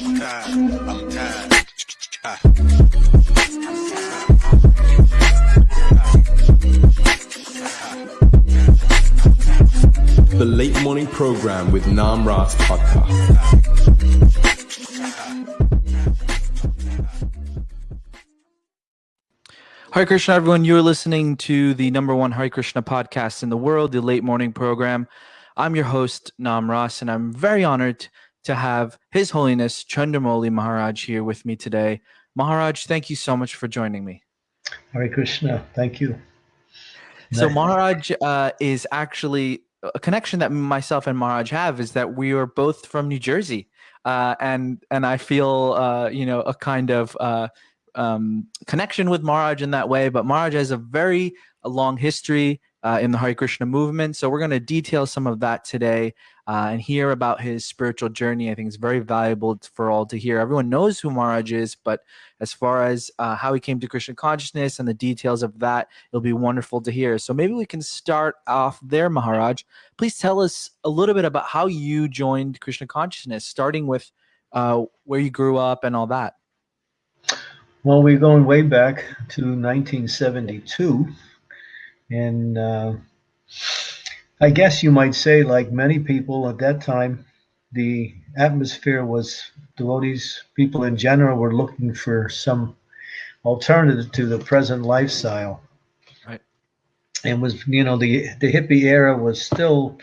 I'm tired. Ah. The Late Morning Program with Nam Ras Podcast. Hare Krishna, everyone. You're listening to the number one Hare Krishna podcast in the world, the Late Morning Program. I'm your host, Nam Ras, and I'm very honored to have His Holiness Chandramauli Maharaj here with me today. Maharaj, thank you so much for joining me. Hare Krishna. Thank you. So. Maharaj uh, is actually a connection that myself and Maharaj have is that we are both from New Jersey, uh, and and I feel uh, you know a kind of uh, um, connection with Maharaj in that way. But Maharaj has a very long history uh, in the Hare Krishna movement, so we're going to detail some of that today uh, and hear about his spiritual journey. I think it's very valuable for all to hear. Everyone knows who Maharaj is, but as far as uh, how he came to Krishna consciousness and the details of that, it'll be wonderful to hear. So maybe we can start off there, Maharaj. Please tell us a little bit about how you joined Krishna consciousness, starting with uh, where you grew up and all that. Well, we're going way back to 1972. And uh, I guess you might say, like many people at that time, the atmosphere was devotees, people in general were looking for some alternative to the present lifestyle. Right. And was, you know, the, the hippie era was still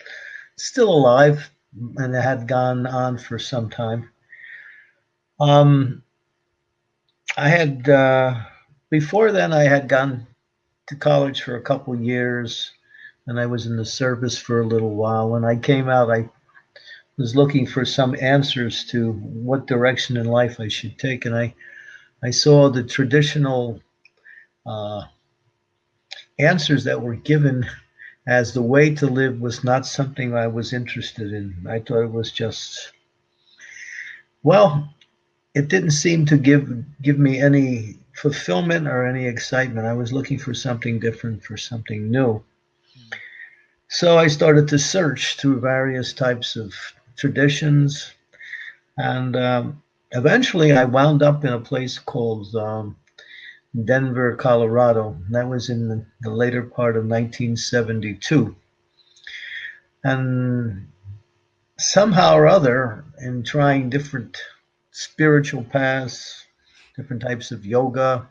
still alive and it had gone on for some time. Um, I had uh, before then I had gone to college for a couple years, and I was in the service for a little while. When I came out, I was looking for some answers to what direction in life I should take, and I I saw the traditional uh, answers that were given as the way to live was not something I was interested in. I thought it was just well, it didn't seem to give give me any fulfillment or any excitement. I was looking for something different, for something new. So I started to search through various types of traditions, and um, eventually I wound up in a place called um, Denver, Colorado. That was in the, the later part of 1972. And somehow or other, in trying different spiritual paths, different types of yoga,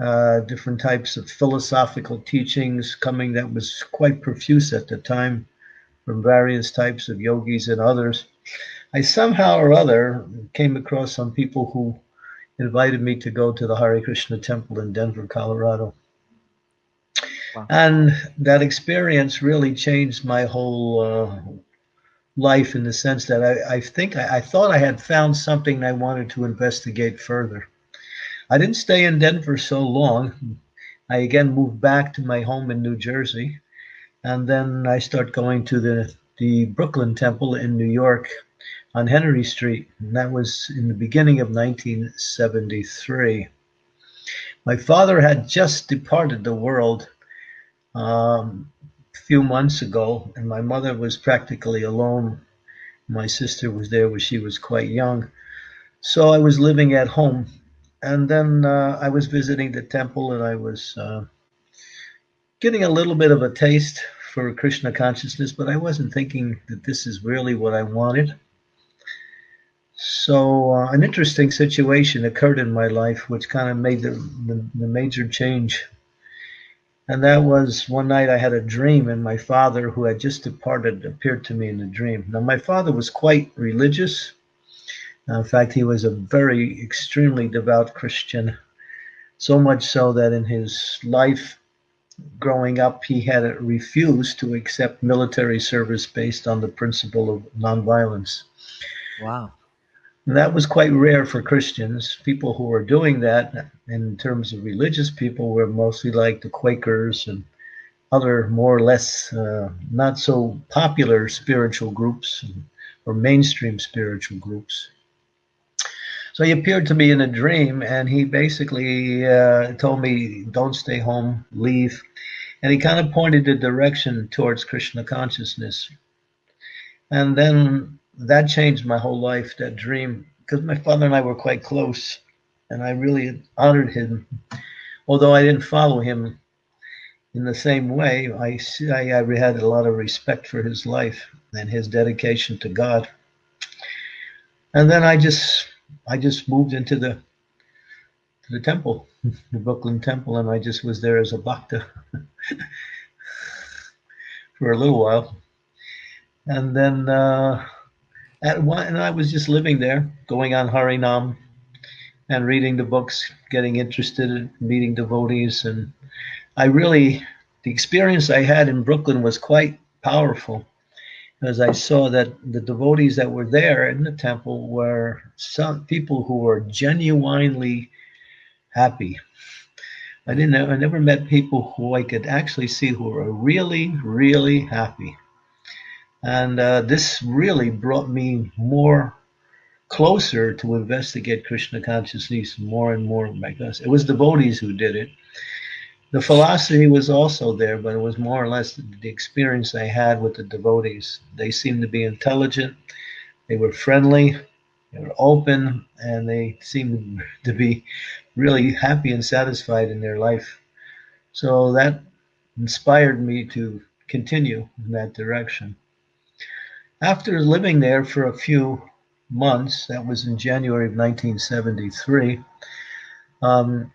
uh, different types of philosophical teachings coming that was quite profuse at the time from various types of yogis and others. I somehow or other came across some people who invited me to go to the Hare Krishna temple in Denver, Colorado. Wow. And that experience really changed my whole uh, life in the sense that I, I think I, I thought I had found something I wanted to investigate further. I didn't stay in Denver so long. I again moved back to my home in New Jersey, and then I start going to the the Brooklyn Temple in New York on Henry Street, and that was in the beginning of 1973. My father had just departed the world um, a few months ago, and my mother was practically alone. My sister was there when she was quite young. So I was living at home. And then uh, I was visiting the temple and I was uh, getting a little bit of a taste for Krishna consciousness, but I wasn't thinking that this is really what I wanted. So uh, an interesting situation occurred in my life, which kind of made the, the, the major change. And that was one night I had a dream, and my father, who had just departed, appeared to me in a dream. Now, my father was quite religious. In fact, he was a very extremely devout Christian, so much so that in his life growing up, he had refused to accept military service based on the principle of nonviolence. Wow. And that was quite rare for Christians. People who were doing that, in terms of religious people, were mostly like the Quakers and other more or less uh, not so popular spiritual groups or mainstream spiritual groups. So he appeared to me in a dream, and he basically uh, told me, "Don't stay home, leave," and he kind of pointed the direction towards Krishna consciousness. And then that changed my whole life. That dream because my father and I were quite close, and I really honored him. Although I didn't follow him in the same way, I, I, I had a lot of respect for his life and his dedication to God. And then I just I just moved into the to the temple, the Brooklyn Temple, and I just was there as a bhakta for a little while. And then uh, at one, and I was just living there, going on Harinam and reading the books, getting interested in meeting devotees. And I really, the experience I had in Brooklyn was quite powerful as I saw that the devotees that were there in the temple were some people who were genuinely happy. I didn't I never met people who I could actually see who were really, really happy. And uh, this really brought me more closer to investigate Krishna consciousness more and more. Because it was devotees who did it. The philosophy was also there, but it was more or less the experience I had with the devotees. They seemed to be intelligent, they were friendly, they were open, and they seemed to be really happy and satisfied in their life. So that inspired me to continue in that direction. After living there for a few months, that was in January of 1973, um,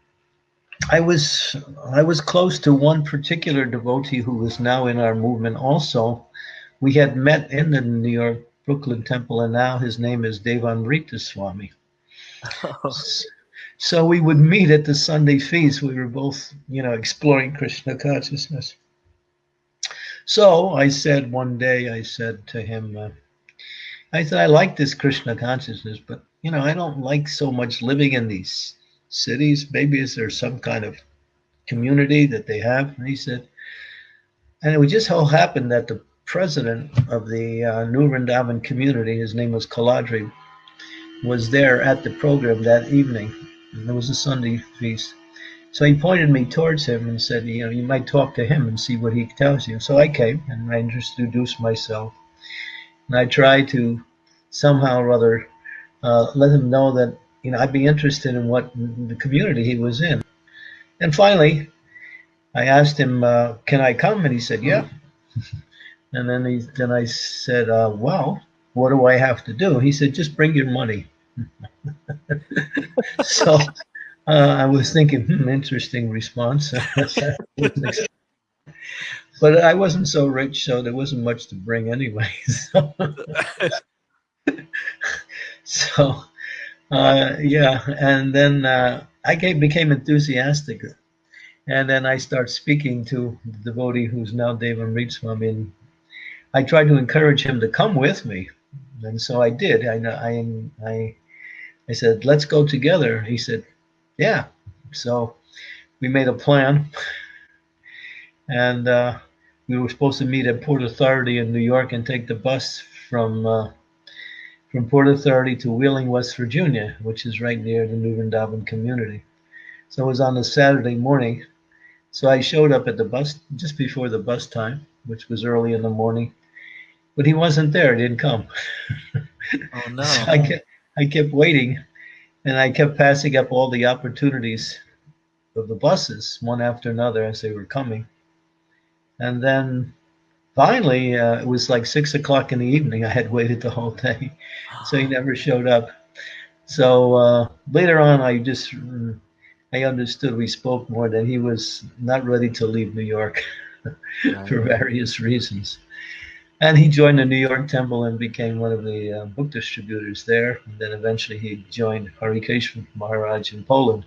I was I was close to one particular devotee who was now in our movement also. We had met in the New York Brooklyn Temple, and now his name is Devamrita Swami. so we would meet at the Sunday feast. We were both, you know, exploring Krishna consciousness. So I said one day, I said to him, uh, I said, I like this Krishna consciousness, but you know, I don't like so much living in these cities. Maybe is there some kind of community that they have? And he said, and it would just so happen that the president of the uh, New Vrindavan community, his name was Kuladri, was there at the program that evening. And it was a Sunday feast. So he pointed me towards him and said, you know, you might talk to him and see what he tells you. So I came and I introduced myself. And I tried to somehow or other uh, let him know that, you know, I'd be interested in what the community he was in. And finally, I asked him, uh, can I come? And he said, yeah. and then he, then I said, uh, well, what do I have to do? He said, just bring your money. so uh, I was thinking, hmm, interesting response. but I wasn't so rich, so there wasn't much to bring anyway. So, so uh, yeah, and then uh, I came, became enthusiastic. And then I start speaking to the devotee who's now Devamrita Swami. And I tried to encourage him to come with me. And so I did. I, I, I, I said, let's go together. He said, yeah. So we made a plan, and uh, we were supposed to meet at Port Authority in New York and take the bus from uh, from Port Authority to Wheeling, West Virginia, which is right near the New Vrindavan community. So it was on a Saturday morning. So I showed up at the bus just before the bus time, which was early in the morning, but he wasn't there. He didn't come. Oh no! so I kept I kept waiting and I kept passing up all the opportunities of the buses one after another as they were coming. And then finally, uh, it was like six o'clock in the evening. I had waited the whole day, so he never showed up. So uh, later on, I just I understood we spoke more that he was not ready to leave New York for various reasons. And he joined the New York Temple and became one of the uh, book distributors there. And then eventually he joined Harikesa Maharaj in Poland,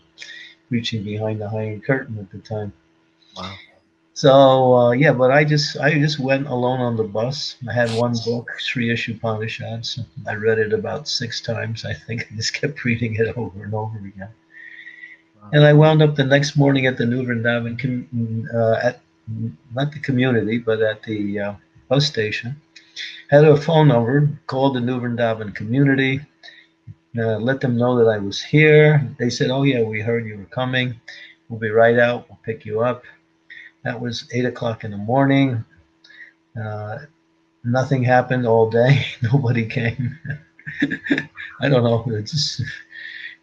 reaching behind the Iron Curtain at the time. Wow. So uh, yeah, but I just I just went alone on the bus. I had one book, Sri Isopanishad. I read it about six times. I think I just kept reading it over and over again. Wow. And I wound up the next morning at the New Vrindavan, uh, at not the community, but at the uh, bus station, had a phone number, called the New Vrindavan community, uh, let them know that I was here. They said, oh yeah, we heard you were coming. We'll be right out. We'll pick you up. That was eight o'clock in the morning. Uh, nothing happened all day. Nobody came. I don't know. It's just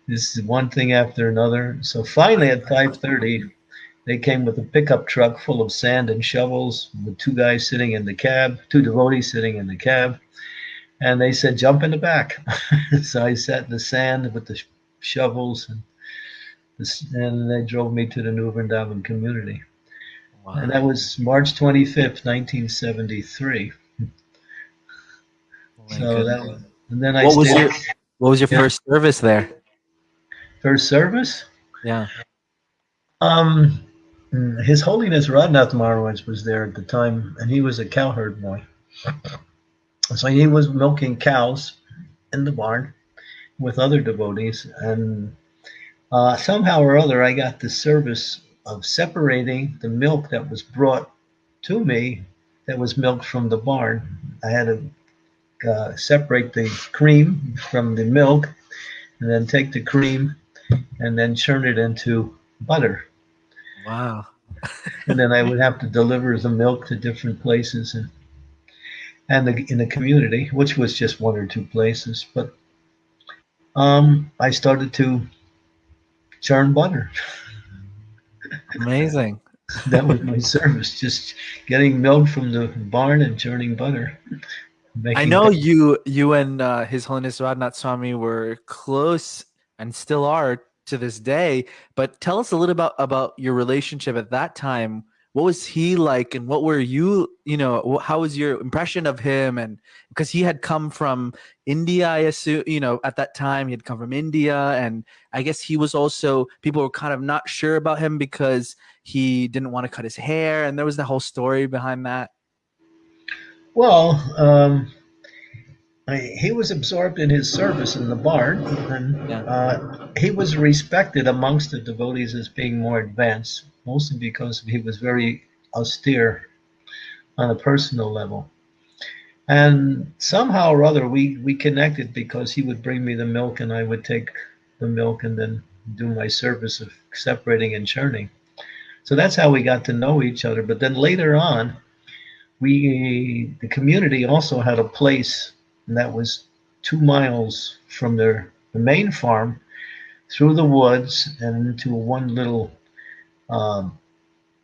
this is one thing after another. So finally, at five thirty, they came with a pickup truck full of sand and shovels, with two guys sitting in the cab, two devotees sitting in the cab, and they said, "Jump in the back." so I sat in the sand with the sh- shovels, and this, and they drove me to the New Vrindavan community, and that was March twenty fifth, nineteen seventy three. My So that was, and then I what was your what was your Yeah. first service there? first service. Yeah. Um, His Holiness Radhanath Maharaj was there at the time, and he was a cowherd boy. So he was milking cows in the barn with other devotees, and uh, somehow or other, I got the service of separating the milk that was brought to me, that was milked from the barn. I had to uh, separate the cream from the milk, and then take the cream, and then churn it into butter Wow. and then I would have to deliver the milk to different places and and the, in the community, which was just one or two places. But um, I started to churn butter. Amazing. That was my service, just getting milk from the barn and churning butter. I know butter. you you and uh, His Holiness Radhanath Swami were close and still are to this day. But tell us a little about about your relationship at that time. What was he like, and what were you? You know, how was your impression of him? And because he had come from India, I assume. You know, at that time he had come from India, and I guess he was also people were kind of not sure about him because he didn't want to cut his hair, and there was the whole story behind that. Well, um, I, he was absorbed in his service in the barn, and Yeah. uh, he was respected amongst the devotees as being more advanced, mostly because he was very austere on a personal level. And somehow or other, we, we connected because he would bring me the milk, and I would take the milk and then do my service of separating and churning. So that's how we got to know each other. But then later on, we the community also had a place that was two miles from their the main farm through the woods and into one little um,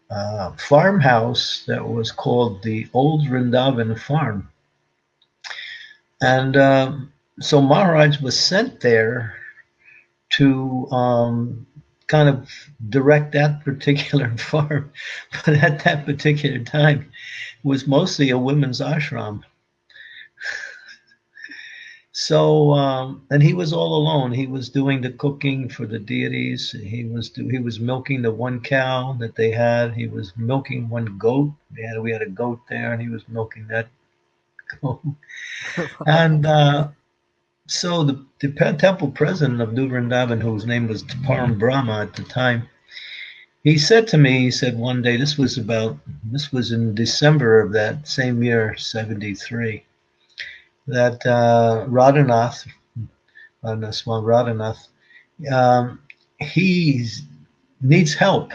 uh, farmhouse that was called the Old Vrindavan Farm. And um, so Maharaj was sent there to um, kind of direct that particular farm. But at that particular time, it was mostly a women's ashram. So, um, and he was all alone. He was doing the cooking for the deities. He was do, he was milking the one cow that they had. He was milking one goat. They had we had a goat there, and he was milking that goat. and uh, so the, the temple president of New Vrindavan, whose name was Param Brahma at the time, he said to me, he said one day, this was about, this was in December of that same year, 73, that uh, Radhanath, Radhanath, Swami Radhanath, um, he needs help.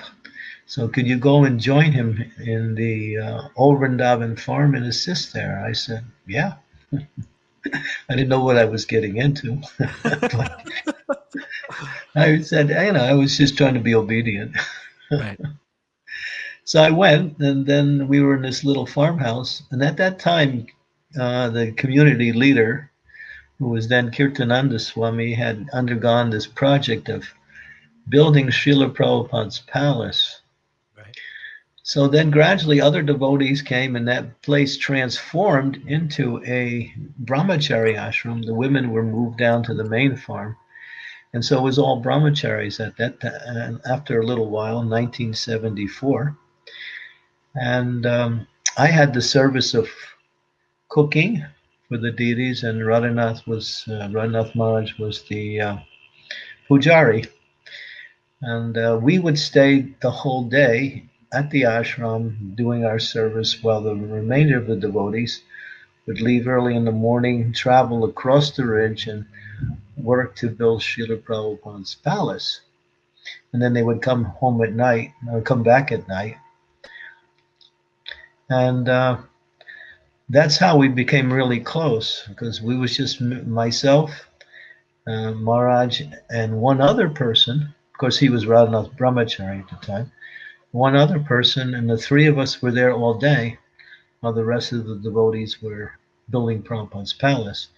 So could you go and join him in the uh, Old Vrindavan farm and assist there? I said, yeah. I didn't know what I was getting into. I said, you know, I was just trying to be obedient. Right. So I went, and then we were in this little farmhouse. And at that time, uh, the community leader, who was then Kirtananda Swami, had undergone this project of building Srila Prabhupada's palace. Right. So then gradually other devotees came, and that place transformed into a brahmachari ashram. The women were moved down to the main farm. And so it was all brahmacharis at that time, and after a little while, 1974. And um, I had the service of cooking for the deities, and Radhanath was, uh, Radhanath Maharaj was the uh, pujari. And uh, we would stay the whole day at the ashram doing our service while the remainder of the devotees would leave early in the morning, travel across the ridge, and work to build Srila Prabhupada's palace. And then they would come home at night, or come back at night. And uh, that's how we became really close because we was just myself, uh, Maharaj, and one other person. Of course, he was Radhanath Brahmachari at the time. One other person, and the three of us were there all day, while the rest of the devotees were building Prabhupada's palace.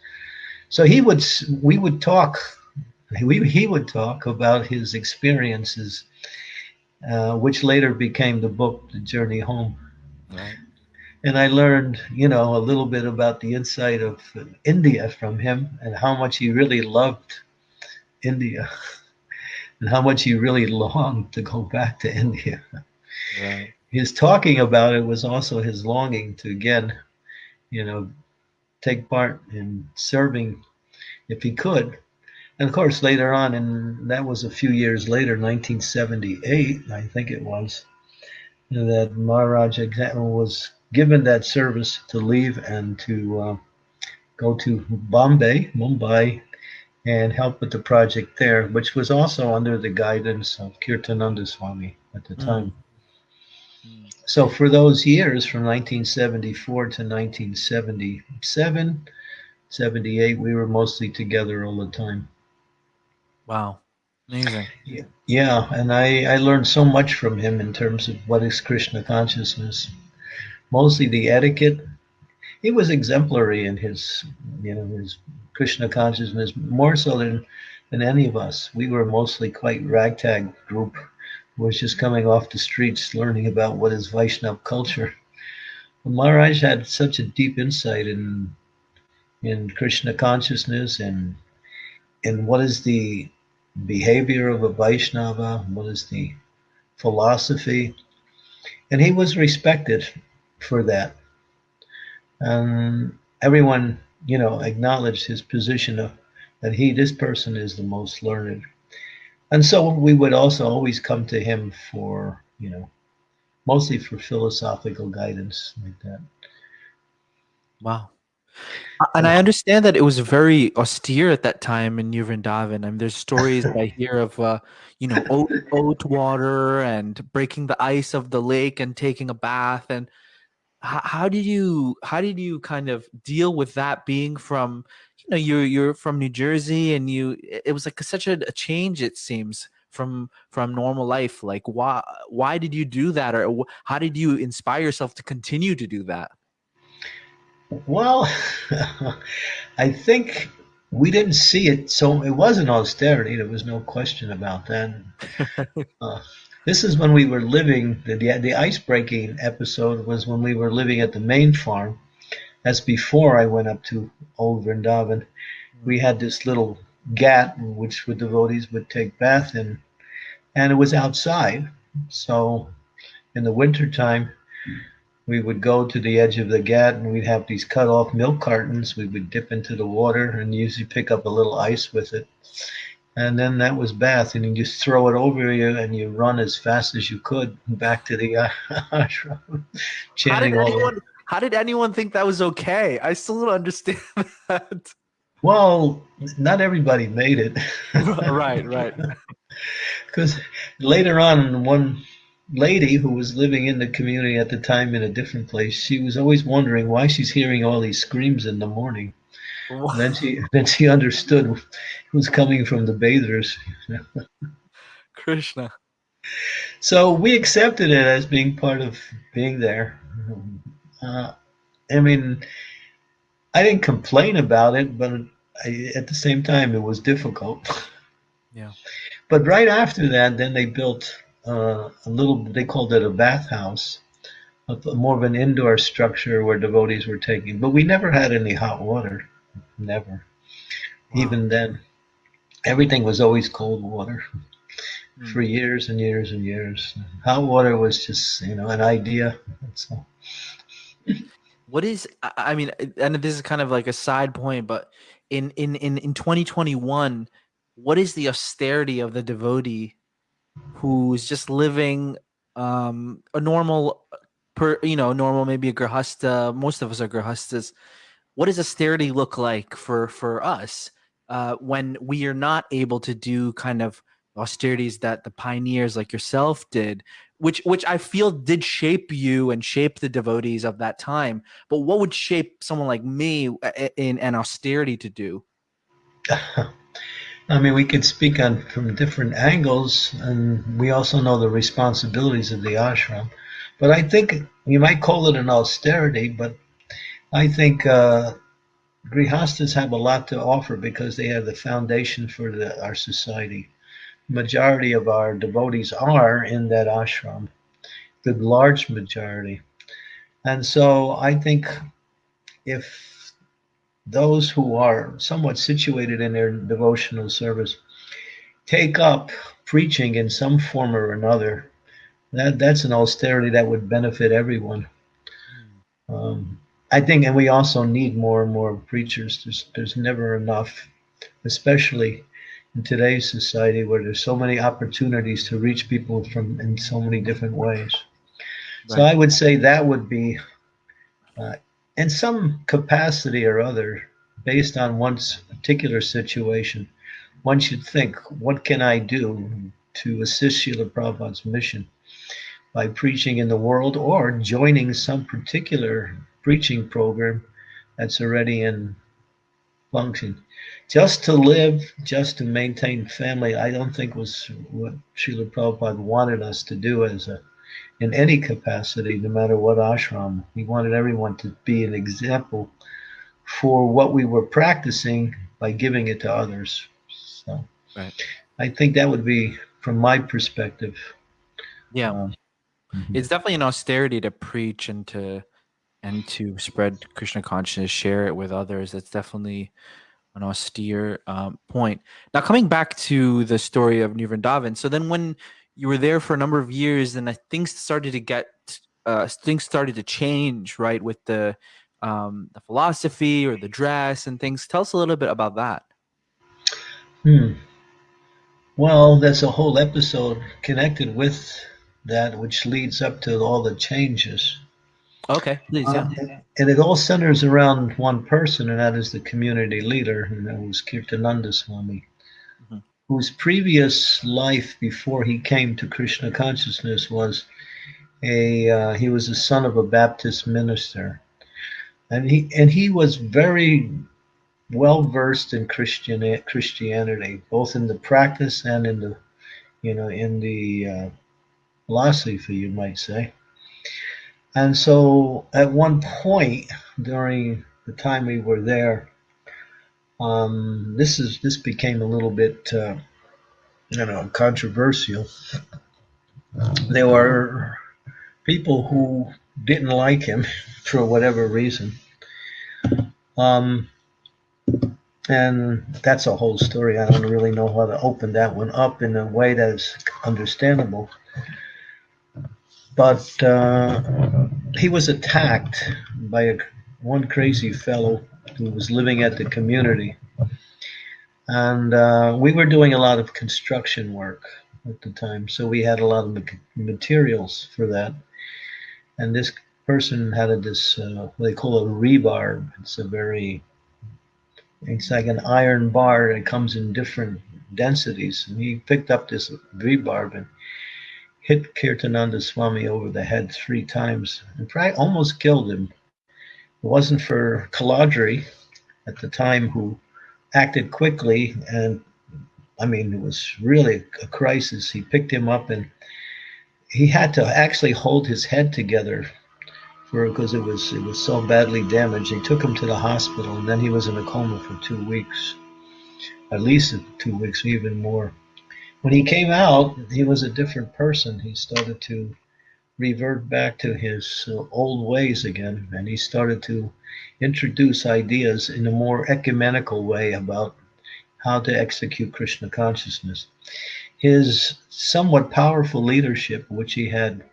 So he would, we would talk, we, he would talk about his experiences, uh, which later became the book, The Journey Home. Right. And I learned, you know, a little bit about the inside of India from him and how much he really loved India and how much he really longed to go back to India. Right. His talking about it was also his longing to again, you know, take part in serving if he could. And of course, later on, and that was a few years later, 1978, I think it was, that Maharaj was given that service to leave and to uh, go to Bombay, Mumbai, and help with the project there, which was also under the guidance of Kirtananda Swami at the mm. time. So for those years from 1974 to 1977, 78, we were mostly together all the time. Wow. Amazing. Yeah, yeah, and I, I learned so much from him in terms of what is Krishna consciousness. Mostly the etiquette. He was exemplary in his, you know, his Krishna consciousness, more so than, than any of us. We were mostly quite ragtag group was just coming off the streets learning about what is Vaishnav culture. But Maharaj had such a deep insight in in Krishna consciousness and in what is the behavior of a Vaishnava, what is the philosophy. And he was respected for that. And everyone, you know, acknowledged his position of that he, this person is the most learned and so we would also always come to him for you know mostly for philosophical guidance like that wow and I understand that it was very austere at that time in New Vrindavan. I mean, there's stories I hear of, uh, you know, oat, oat water and breaking the ice of the lake and taking a bath. And how, how did you, how did you kind of deal with that being from you know you're you're from New Jersey and you it was like such a, a change it seems from from normal life like why why did you do that or how did you inspire yourself to continue to do that? Well i think we didn't see it so it wasn't austerity there was no question about that. Uh, this is when we were living the, the, the ice breaking episode was when we were living at the main farm that's before I went up to Old Vrindavan. We had this little ghat which the devotees would take bath in, and it was outside. So in the wintertime, we would go to the edge of the ghat and we'd have these cut off milk cartons. We would dip into the water and usually pick up a little ice with it. And then that was bath, and you just throw it over you and you run as fast as you could back to the uh, ashram, chanting all anyone, how did anyone think that was okay? I still don't understand that. Well, not everybody made it. right, right. Because later on, one lady who was living in the community at the time in a different place, she was always wondering why she's hearing all these screams in the morning. Then she then she understood it was coming from the bathers. Krishna. So we accepted it as being part of being there. Uh, I mean, I didn't complain about it, but I, at the same time, it was difficult. Yeah. But right after that, then they built uh, a little. They called it a bathhouse, a, more of an indoor structure where devotees were taking. But we never had any hot water, never. Wow. Even then, everything was always cold water mm. for years and years and years. Hot water was just you know an idea. That's all what is i mean and this is kind of like a side point but in in in, in 2021 what is the austerity of the devotee who's just living um a normal per you know normal maybe a grahasta most of us are grahastas what does austerity look like for for us uh when we are not able to do kind of austerities that the pioneers like yourself did which which I feel did shape you and shape the devotees of that time. But what would shape someone like me in an austerity to do? I mean, we could speak on from different angles, and we also know the responsibilities of the ashram. But I think you might call it an austerity, but I think uh, grihastas have a lot to offer because they have the foundation for the, our society. Majority of our devotees are in that ashram, the large majority. And so I think if those who are somewhat situated in their devotional service take up preaching in some form or another. That that's an austerity that would benefit everyone. Um, I think, and we also need more and more preachers. There's there's never enough, especially in today's society where there's so many opportunities to reach people from in so many different ways. Right. So I would say that would be uh, in some capacity or other, based on one's particular situation, one should think, what can I do to assist Srila Prabhupada's mission by preaching in the world or joining some particular preaching program that's already in function. Just to live, just to maintain family, I don't think was what Srila Prabhupada wanted us to do as a in any capacity, no matter what ashram. He wanted everyone to be an example for what we were practicing by giving it to others. So right. I think that would be from my perspective. Yeah. Um, mm-hmm. It's definitely an austerity to preach and to and to spread Krishna consciousness, share it with others. That's definitely an austere um, point. Now, coming back to the story of New so then when you were there for a number of years, and things started to get uh, things started to change, right, with the um, the philosophy or the dress and things. Tell us a little bit about that. Hmm. Well, there's a whole episode connected with that, which leads up to all the changes. Okay, please, yeah. Uh, and it all centers around one person, and that is the community leader, and that was Kirtananda Swami whose previous life before he came to Krishna consciousness was a uh, he was the son of a Baptist minister, and he and he was very well versed in Christian Christianity, both in the practice and in the you know in the uh, philosophy, you might say. And so, at one point during the time we were there, um, this is this became a little bit, uh, you know, controversial. There were people who didn't like him for whatever reason, um, and that's a whole story. I don't really know how to open that one up in a way that is understandable. But uh, he was attacked by a, one crazy fellow who was living at the community. And uh, we were doing a lot of construction work at the time, so we had a lot of materials for that. And this person had a, this, uh, they call it a rebarb. It's a very, it's like an iron bar that comes in different densities. And he picked up this rebarb and hit Kirtananda Swami over the head three times and probably almost killed him it wasn't for Kuladri at the time who acted quickly and I mean it was really a crisis. He picked him up and he had to actually hold his head together for because it was it was so badly damaged. They took him to the hospital and then he was in a coma for two weeks. At least two weeks, even more. When he came out, he was a different person. He started to revert back to his uh, old ways again, and he started to introduce ideas in a more ecumenical way about how to execute Krishna consciousness. His somewhat powerful leadership, which he had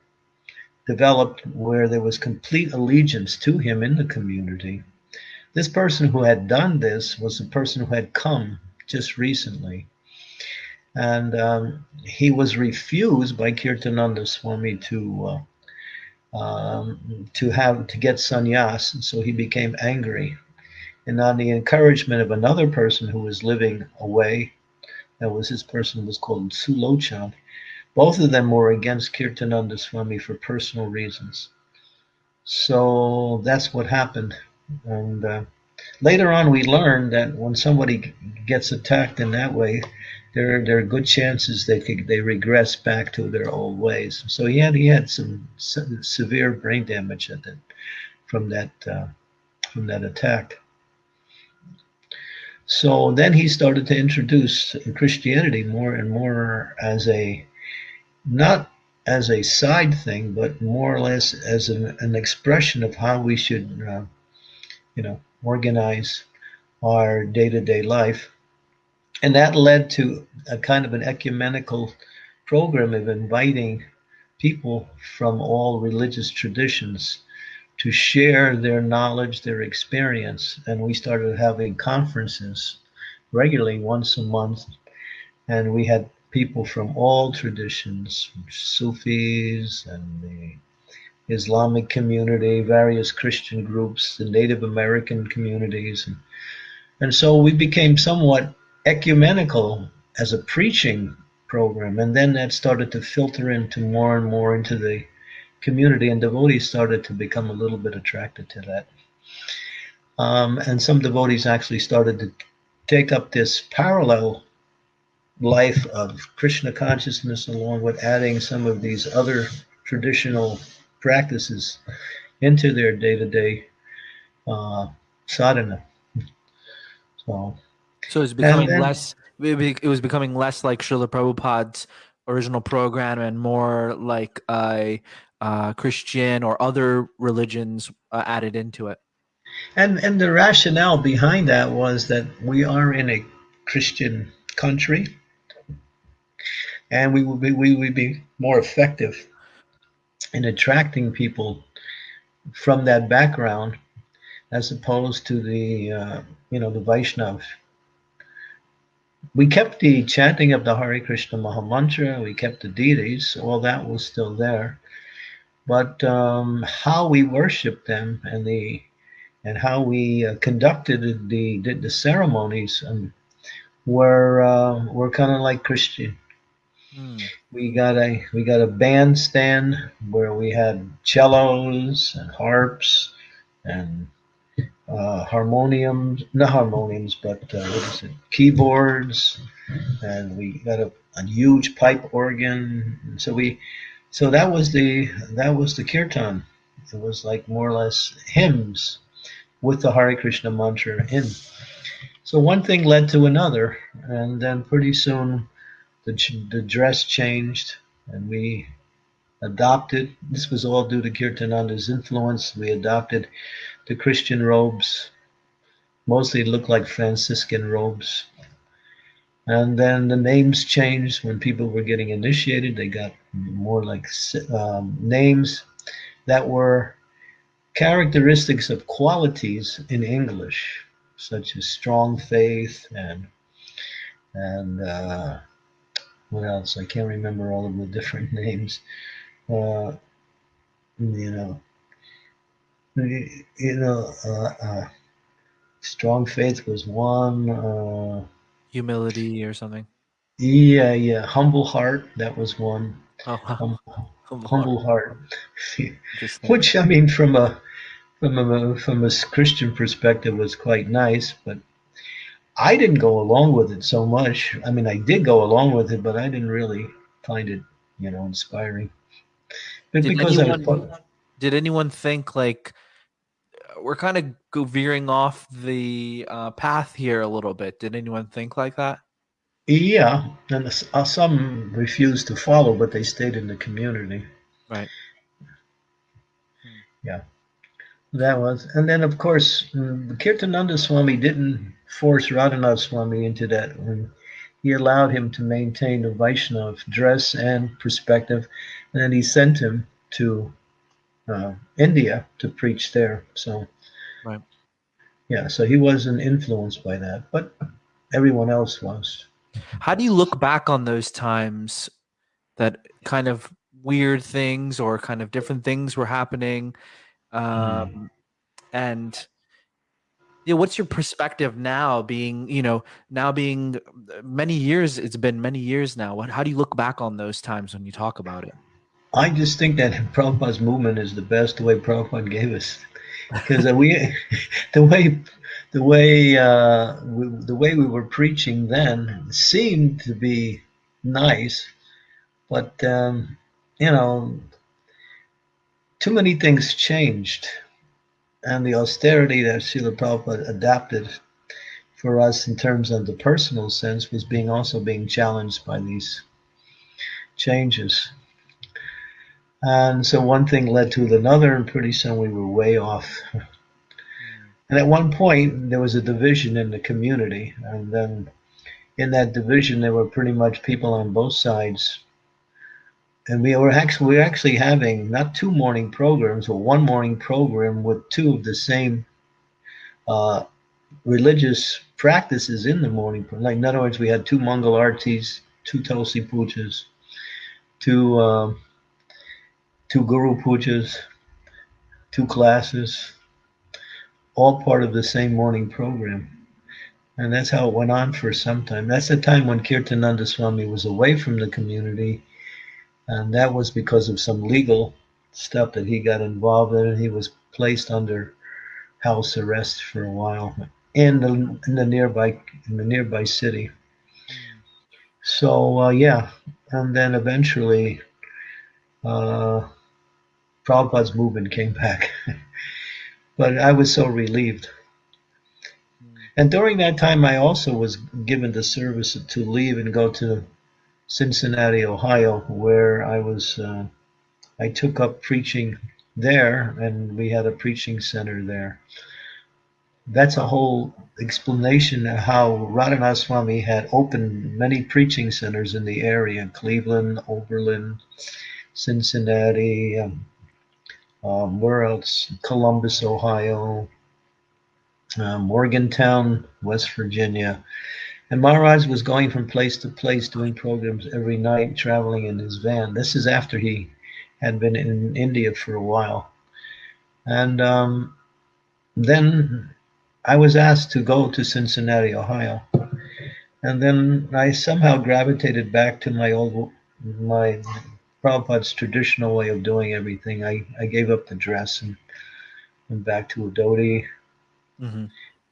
developed where there was complete allegiance to him in the community. This person who had done this was a person who had come just recently and um, he was refused by Kirtananda Swami to uh, um, to have to get sannyas, and so he became angry. And on the encouragement of another person who was living away, that was his person was called Sulochan, both of them were against Kirtananda Swami for personal reasons. So that's what happened. And uh, later on, we learned that when somebody gets attacked in that way, there there are good chances they could, they regress back to their old ways. So he had he had some se- severe brain damage from that uh, from that attack. So then he started to introduce Christianity more and more as a not as a side thing, but more or less as an, an expression of how we should, uh, you know, organize our day-to-day life. And that led to a kind of an ecumenical program of inviting people from all religious traditions to share their knowledge, their experience. And we started having conferences regularly once a month. And we had people from all traditions, Sufis and the Islamic community, various Christian groups, the Native American communities. And, and so we became somewhat ecumenical as a preaching program. And then that started to filter into more and more into the community, and devotees started to become a little bit attracted to that. Um, and some devotees actually started to take up this parallel life of Krishna consciousness along with adding some of these other traditional practices into their day-to-day uh, sadhana. So, So it's becoming then- less. It was becoming less like Srila Prabhupada's original program and more like a uh, Christian or other religions uh, added into it. and and the rationale behind that was that we are in a Christian country, and we would be we would be more effective in attracting people from that background as opposed to the uh, you know the Vaishnav. We kept the chanting of the Hare Krishna Mahamantra. We kept the deities. All that was still there, but um, how we worshiped them and the and how we uh, conducted the the, the ceremonies um, were uh, were kind of like Christian. Hmm. We got a we got a bandstand where we had cellos and harps and uh, harmoniums, not harmoniums, but uh, what is it? Keyboards, and we got a, a huge pipe organ. And so we, so that was the that was the kirtan. It was like more or less hymns with the Hare Krishna mantra in. So one thing led to another, and then pretty soon the, the dress changed, and we adopted. This was all due to Kirtananda's influence. We adopted the Christian robes. Mostly looked like Franciscan robes. And then the names changed when people were getting initiated. They got more like um, names that were characteristics of qualities in English, such as strong faith and and uh, what else? I can't remember all of the different names. Uh, you know, you know, uh, uh, strong faith was one. Uh, Humility or something. yeah, yeah, humble heart that was one. Oh, wow. Hum, Humble humble heart. heart. Which I mean, from a from a from a Christian perspective, was quite nice. But I didn't go along with it so much. I mean, I did go along with it, but I didn't really find it, you know, inspiring. But Did because I was anyone- Did anyone think like we're kind of go veering off the uh, path here a little bit? Did anyone think like that? yeah, and uh, some refused to follow, but they stayed in the community. Right. Yeah, that was, and then of course, mm, Kirtananda Swami didn't force Radhanath Swami into that. When he allowed him to maintain the Vaishnav dress and perspective, and then he sent him to uh, India to preach there. So, Right. yeah, so he wasn't influenced by that, but everyone else was. How do you look back on those times that kind of weird things or kind of different things were happening? Um, And yeah what's your perspective now being you know now being uh, many years it's been many years now what how do you look back on those times when you talk about it I just think that Prabhupada's movement is the best way Prabhupada gave us, because we, the way, the way, uh, we, the way we were preaching then seemed to be nice, but um, you know, too many things changed, and the austerity that Srila Prabhupada adapted for us in terms of the personal sense was being also being challenged by these changes. And so one thing led to another, and pretty soon we were way off. And at one point, there was a division in the community. And then in that division, there were pretty much people on both sides. And we were actually, we were actually having not two morning programs, but one morning program with two of the same uh, religious practices in the morning. Like, in other words, we had two Mangal Artis, two Tulsi Pujas, two. Um, two guru pujas, two classes, all part of the same morning program. And that's how it went on for some time. That's the time when Kirtananda Swami was away from the community. And that was because of some legal stuff that he got involved in. And He was placed under house arrest for a while in the, in the nearby in the nearby city. So uh, yeah, and then eventually uh, Prabhupada's movement came back. but I was so relieved. And during that time, I also was given the service to leave and go to Cincinnati, Ohio, where I was. Uh, I took up preaching there, and we had a preaching center there. That's a whole explanation of how Radhanath Swami had opened many preaching centers in the area: Cleveland, Oberlin, Cincinnati, um, um, where else? Columbus, Ohio, uh, Morgantown, West Virginia. And Maharaj was going from place to place doing programs every night, traveling in his van. This is after he had been in India for a while. And um, then I was asked to go to Cincinnati, Ohio. And then I somehow gravitated back to my old, my Prabhupada's traditional way of doing everything. I, I gave up the dress and went back to a dhoti mm-hmm.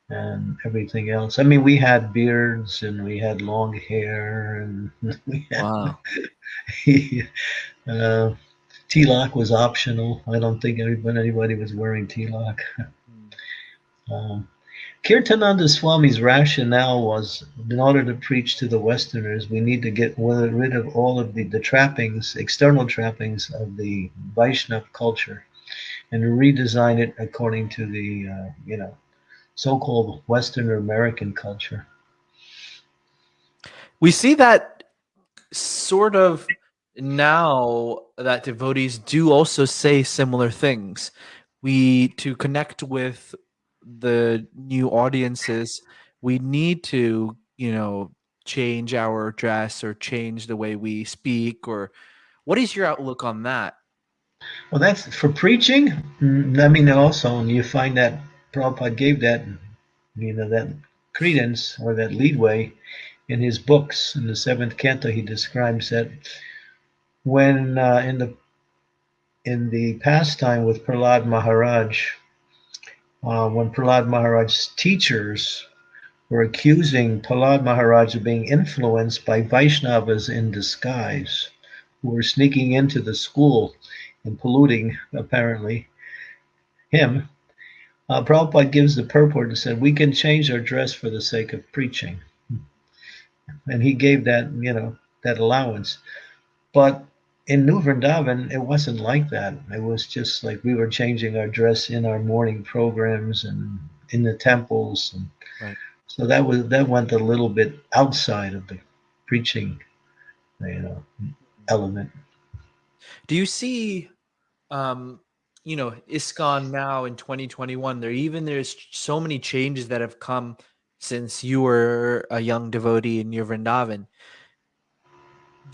and everything else. I mean, we had beards and we had long hair and we had, wow. uh, tilak was optional. I don't think anybody, anybody was wearing. Hmm. um, Kirtananda Swami's rationale was in order to preach to the Westerners, we need to get rid of all of the, the trappings, external trappings of the Vaishnav culture and redesign it according to the, uh, you know, so called Western or American culture. We see that sort of now that devotees do also say similar things. We, to connect with the new audiences, we need to, you know, change our dress or change the way we speak or what is your outlook on that? Well, that's for preaching. I mean, also, you find that Prabhupada gave that, you know, that credence or that leadway in his books. In the seventh canto, he describes that when uh, in the in the pastime with Prahlad Maharaj, uh, when Prahlad Maharaj's teachers were accusing Prahlad Maharaj of being influenced by Vaishnavas in disguise, who were sneaking into the school and polluting, apparently, him. Uh, Prabhupada gives the purport and said, We can change our dress for the sake of preaching. And he gave that, you know, that allowance. But in New Vrindavan, it wasn't like that. It was just like we were changing our dress in our morning programs and in the temples, and right. so that was that went a little bit outside of the preaching, you know, element. Do you see, um, you know, ISKCON now in 2021? There even there's so many changes that have come since you were a young devotee in your Vrindavan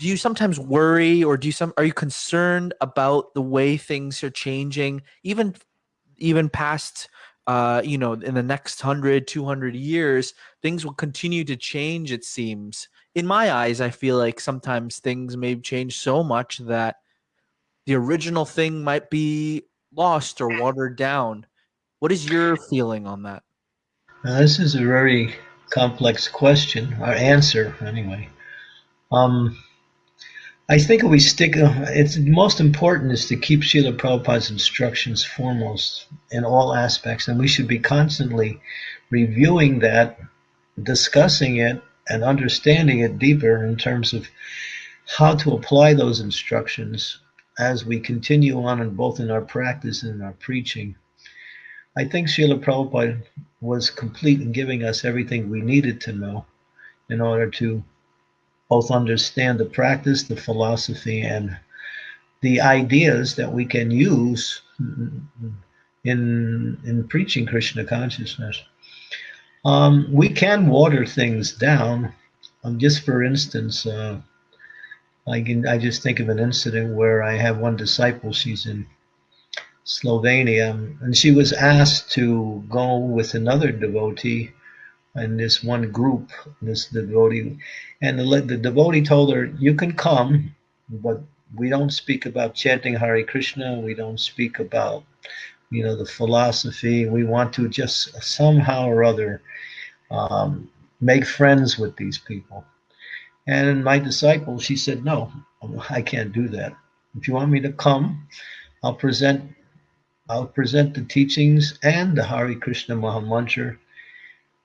do you sometimes worry or do you some are you concerned about the way things are changing even even past uh, you know, in the next 100, 200 years, things will continue to change, it seems. In my eyes, I feel like sometimes things may change so much that the original thing might be lost or watered down. What is your feeling on that? Now, this is a very complex question, or answer, anyway. Um, I think we stick, uh, it's most important is to keep Srila Prabhupada's instructions foremost in all aspects, and we should be constantly reviewing that, discussing it, and understanding it deeper in terms of how to apply those instructions as we continue on in both in our practice and in our preaching. I think Srila Prabhupada was complete in giving us everything we needed to know in order to both understand the practice, the philosophy, and the ideas that we can use in in preaching Krishna consciousness. Um, we can water things down. Um, just for instance, uh, I can I just think of an incident where I have one disciple. She's in Slovenia, and she was asked to go with another devotee in this one group, this devotee, and the, the devotee told her, "You can come, but we don't speak about chanting Hare Krishna. We don't speak about, you know, the philosophy. We want to just somehow or other um, make friends with these people." And my disciple, she said, "No, I can't do that. If you want me to come, I'll present." I'll present the teachings and the Hare Krishna Mahamantra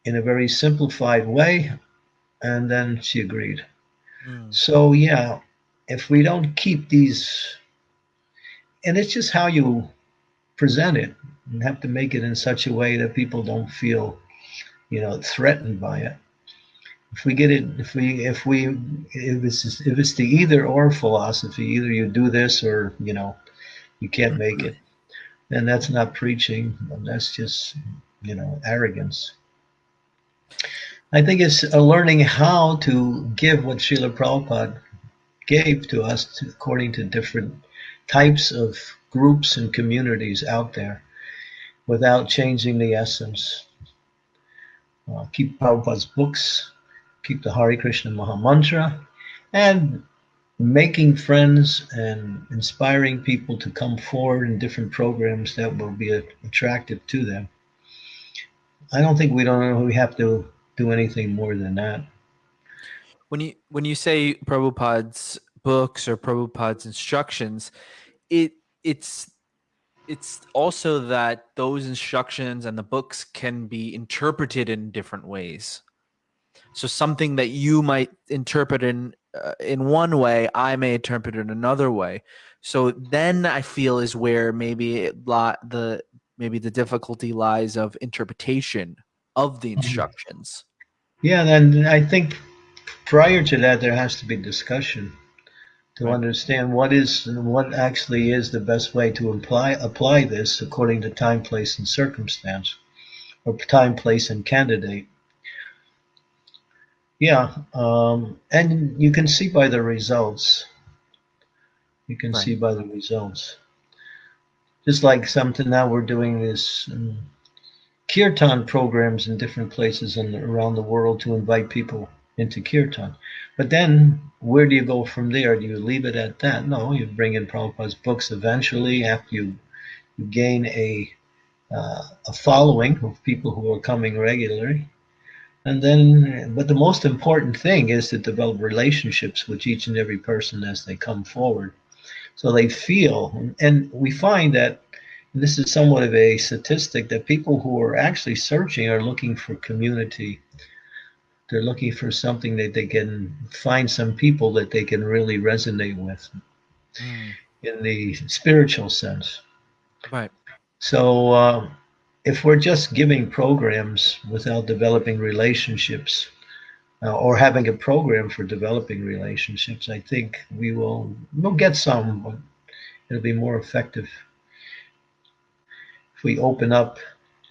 in a very simplified way. And then she agreed. Mm. So, yeah, if we don't keep these, and it's just how you present it, you have to make it in such a way that people don't feel, you know, threatened by it. If we get it, if we, if we, if it's, if it's the either or philosophy, either you do this or, you know, you can't make it, then that's not preaching. That's just, you know, arrogance. I think it's learning how to give what Srila Prabhupada gave to us according to different types of groups and communities out there without changing the essence. Uh, keep Prabhupada's books, keep the Hare Krishna Maha Mantra, and making friends and inspiring people to come forward in different programs that will be attractive to them. I don't think we don't we have to do anything more than that. When you when you say Prabhupada's books or Prabhupada's instructions, it it's it's also that those instructions and the books can be interpreted in different ways. So something that you might interpret in uh, in one way, I may interpret it another way. So then I feel is where maybe it, the maybe the difficulty lies of interpretation of the mm-hmm. instructions. Yeah, and I think prior to that, there has to be discussion to right. understand what is what actually is the best way to apply apply this according to time, place, and circumstance, or time, place, and candidate. Yeah, um, and you can see by the results. You can right. see by the results. Just like something now we're doing this. Um, kirtan programs in different places and around the world to invite people into kirtan. But then where do you go from there? Do you leave it at that? No, you bring in Prabhupada's books eventually after you, you gain a, uh, a following of people who are coming regularly. And then, but the most important thing is to develop relationships with each and every person as they come forward. So they feel, and we find that this is somewhat of a statistic that people who are actually searching are looking for community. They're looking for something that they can find some people that they can really resonate with mm. in the spiritual sense. Right. So uh, if we're just giving programs without developing relationships, uh, or having a program for developing relationships, I think we will we'll get some, but it'll be more effective if we open up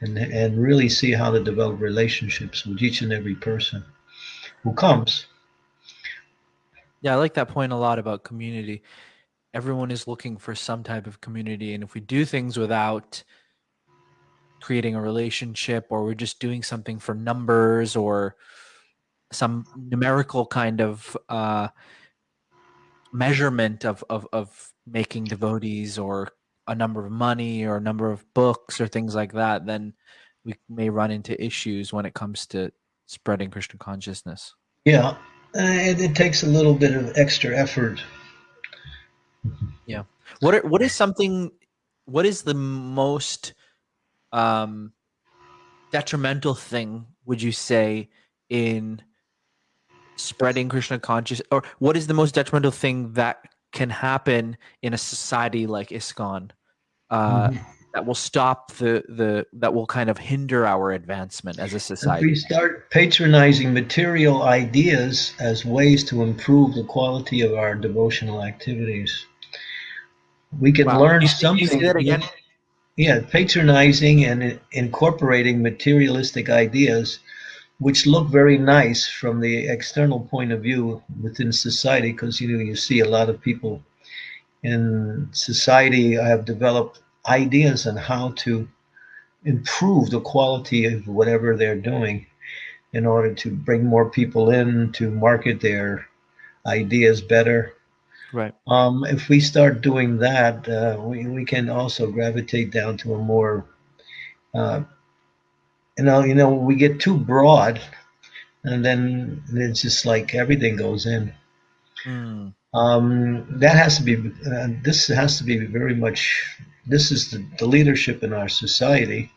and, and really see how to develop relationships with each and every person who comes. Yeah, I like that point a lot about community. Everyone is looking for some type of community. And if we do things without creating a relationship or we're just doing something for numbers or some numerical kind of uh, measurement of, of, of making devotees or a number of money or a number of books or things like that, then we may run into issues when it comes to spreading Krishna consciousness. Yeah, uh, it, it takes a little bit of extra effort. Yeah. What are, what is something? What is the most um, detrimental thing? Would you say in spreading Krishna consciousness, or what is the most detrimental thing that can happen in a society like ISKCON uh, mm-hmm. that will stop the the that will kind of hinder our advancement as a society? If we start patronizing material ideas as ways to improve the quality of our devotional activities, we can wow. learn something. Yeah, patronizing and incorporating materialistic ideas which look very nice from the external point of view within society because you know you see a lot of people in society have developed ideas on how to improve the quality of whatever they're doing in order to bring more people in to market their ideas better. Right. Um, if we start doing that uh, we, we can also gravitate down to a more uh, you know, you know, we get too broad, and then it's just like everything goes in. Mm. Um, that has to be. Uh, this has to be very much. This is the, the leadership in our society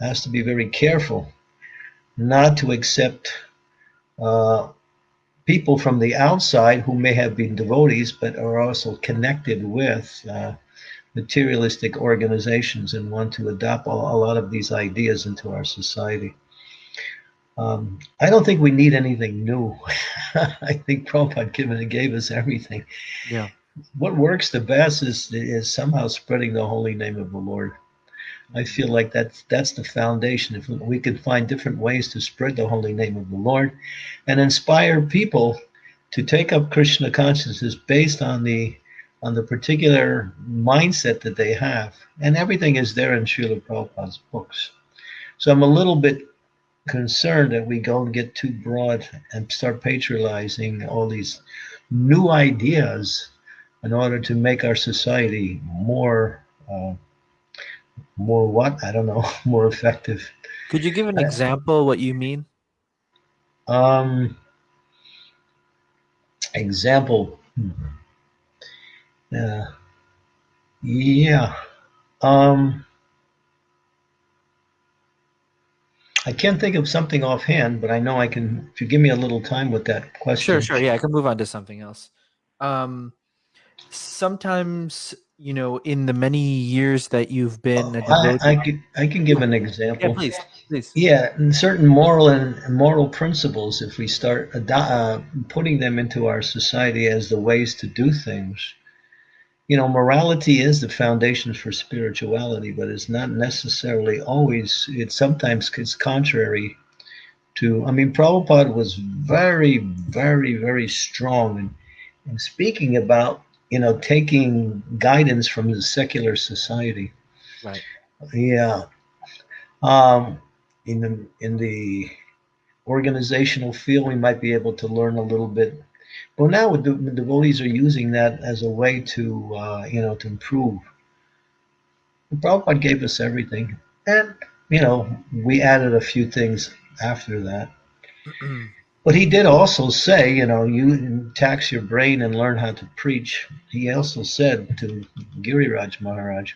has to be very careful not to accept uh, people from the outside who may have been devotees but are also connected with uh, materialistic organizations and want to adopt a, lot of these ideas into our society. Um, I don't think we need anything new. I think Prabhupada given gave us everything. Yeah. What works the best is is somehow spreading the holy name of the Lord. I feel like that's that's the foundation. If we could find different ways to spread the holy name of the Lord, and inspire people to take up Krishna consciousness based on the on the particular mindset that they have. And everything is there in Srila Prabhupada's books. So I'm a little bit concerned that we go and get too broad and start patronizing all these new ideas in order to make our society more uh, more what i don't know more effective could you give an uh, example what you mean um example hmm. Yeah. Yeah. Um, I can't think of something offhand, but I know I can. If you give me a little time with that question. Sure, sure. Yeah, I can move on to something else. Um, sometimes, you know, in the many years that you've been, I, I, can I can give an example. Yeah, please, please. Yeah, and certain moral and moral principles. If we start uh, putting them into our society as the ways to do things, you know, morality is the foundation for spirituality, but it's not necessarily always, it sometimes it's contrary to, I mean, Prabhupada was very, very, very strong in, in speaking about, you know, taking guidance from the secular society. Right. Yeah. Um, in the, in the organizational field, we might be able to learn a little bit but now the, the devotees are using that as a way to, uh, you know, to improve. The Prabhupada gave us everything. And, you know, we added a few things after that. but he did also say, you know, you tax your brain and learn how to preach. He also said to Giriraj Maharaj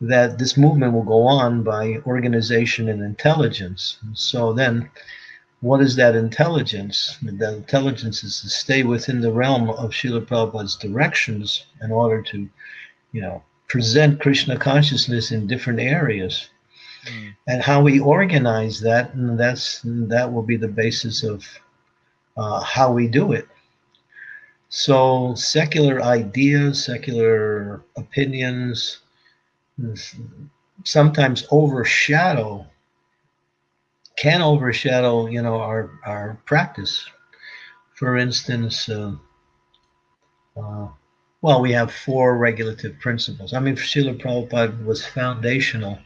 that this movement will go on by organization and intelligence. So then what is that intelligence? That intelligence is to stay within the realm of Srila Prabhupada's directions in order to, you know, present Krishna consciousness in different areas. Mm. And how we organize that, and that's that will be the basis of uh, how we do it. So secular ideas, secular opinions, sometimes overshadow can overshadow, you know, our our practice. For instance, uh, uh, well, we have four regulative principles. I mean, Srila Prabhupada was foundational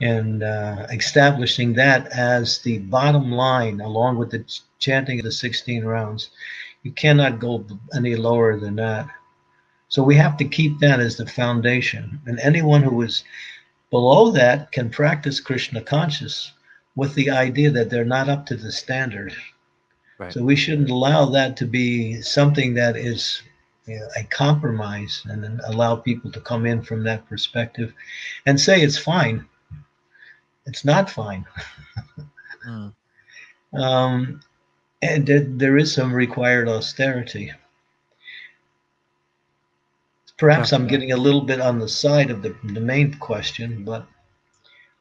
in uh, establishing that as the bottom line, along with the chanting of the 16 rounds. You cannot go any lower than that. So we have to keep that as the foundation. And anyone who is below that can practice Krishna conscious with the idea that they're not up to the standard. Right. So we shouldn't allow that to be something that is you know, a compromise and then allow people to come in from that perspective and say it's fine. It's not fine. mm. um, and there is some required austerity. Perhaps I'm getting a little bit on the side of the, the main question, but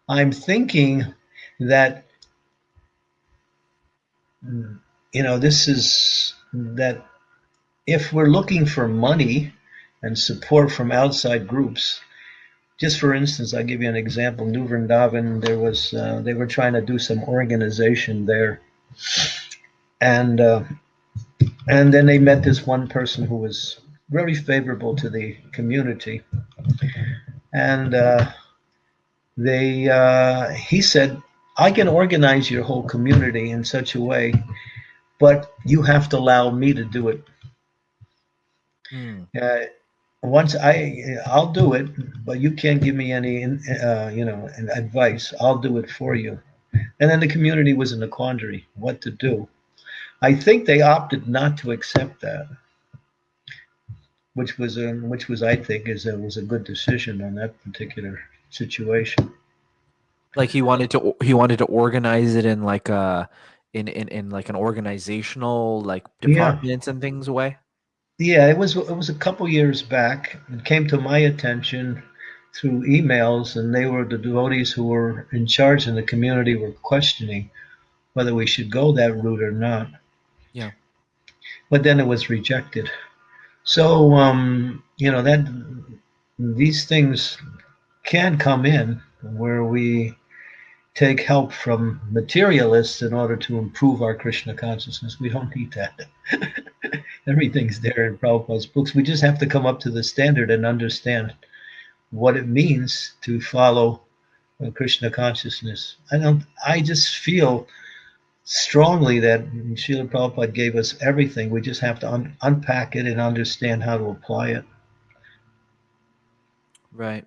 I'm thinking that you know this is that if we're looking for money and support from outside groups just for instance i'll give you an example. New vrindavan there was uh, they were trying to do some organization there. And uh, and then they met this one person who was very favorable to the community, and uh, they uh, he said, "I can organize your whole community in such a way, but you have to allow me to do it." Hmm. Uh, once I I'll do it, but you can't give me any uh, you know advice. I'll do it for you. And then the community was in a quandary what to do. I think they opted not to accept that, which was a, which was I think is a, was a good decision on that particular situation. Like he wanted to he wanted to organize it in like a in in, in like an organizational like departments yeah. and things way. Yeah, it was it was a couple years back. It came to my attention through emails, and they were the devotees who were in charge in the community were questioning whether we should go that route or not. Yeah. But then it was rejected. So um, you know that these things can come in where we take help from materialists in order to improve our Krishna consciousness. We don't need that. Everything's there in Prabhupada's books. We just have to come up to the standard and understand what it means to follow uh, Krishna consciousness. I don't. I just feel strongly that Srila Prabhupada gave us everything. We just have to un unpack it and understand how to apply it. Right.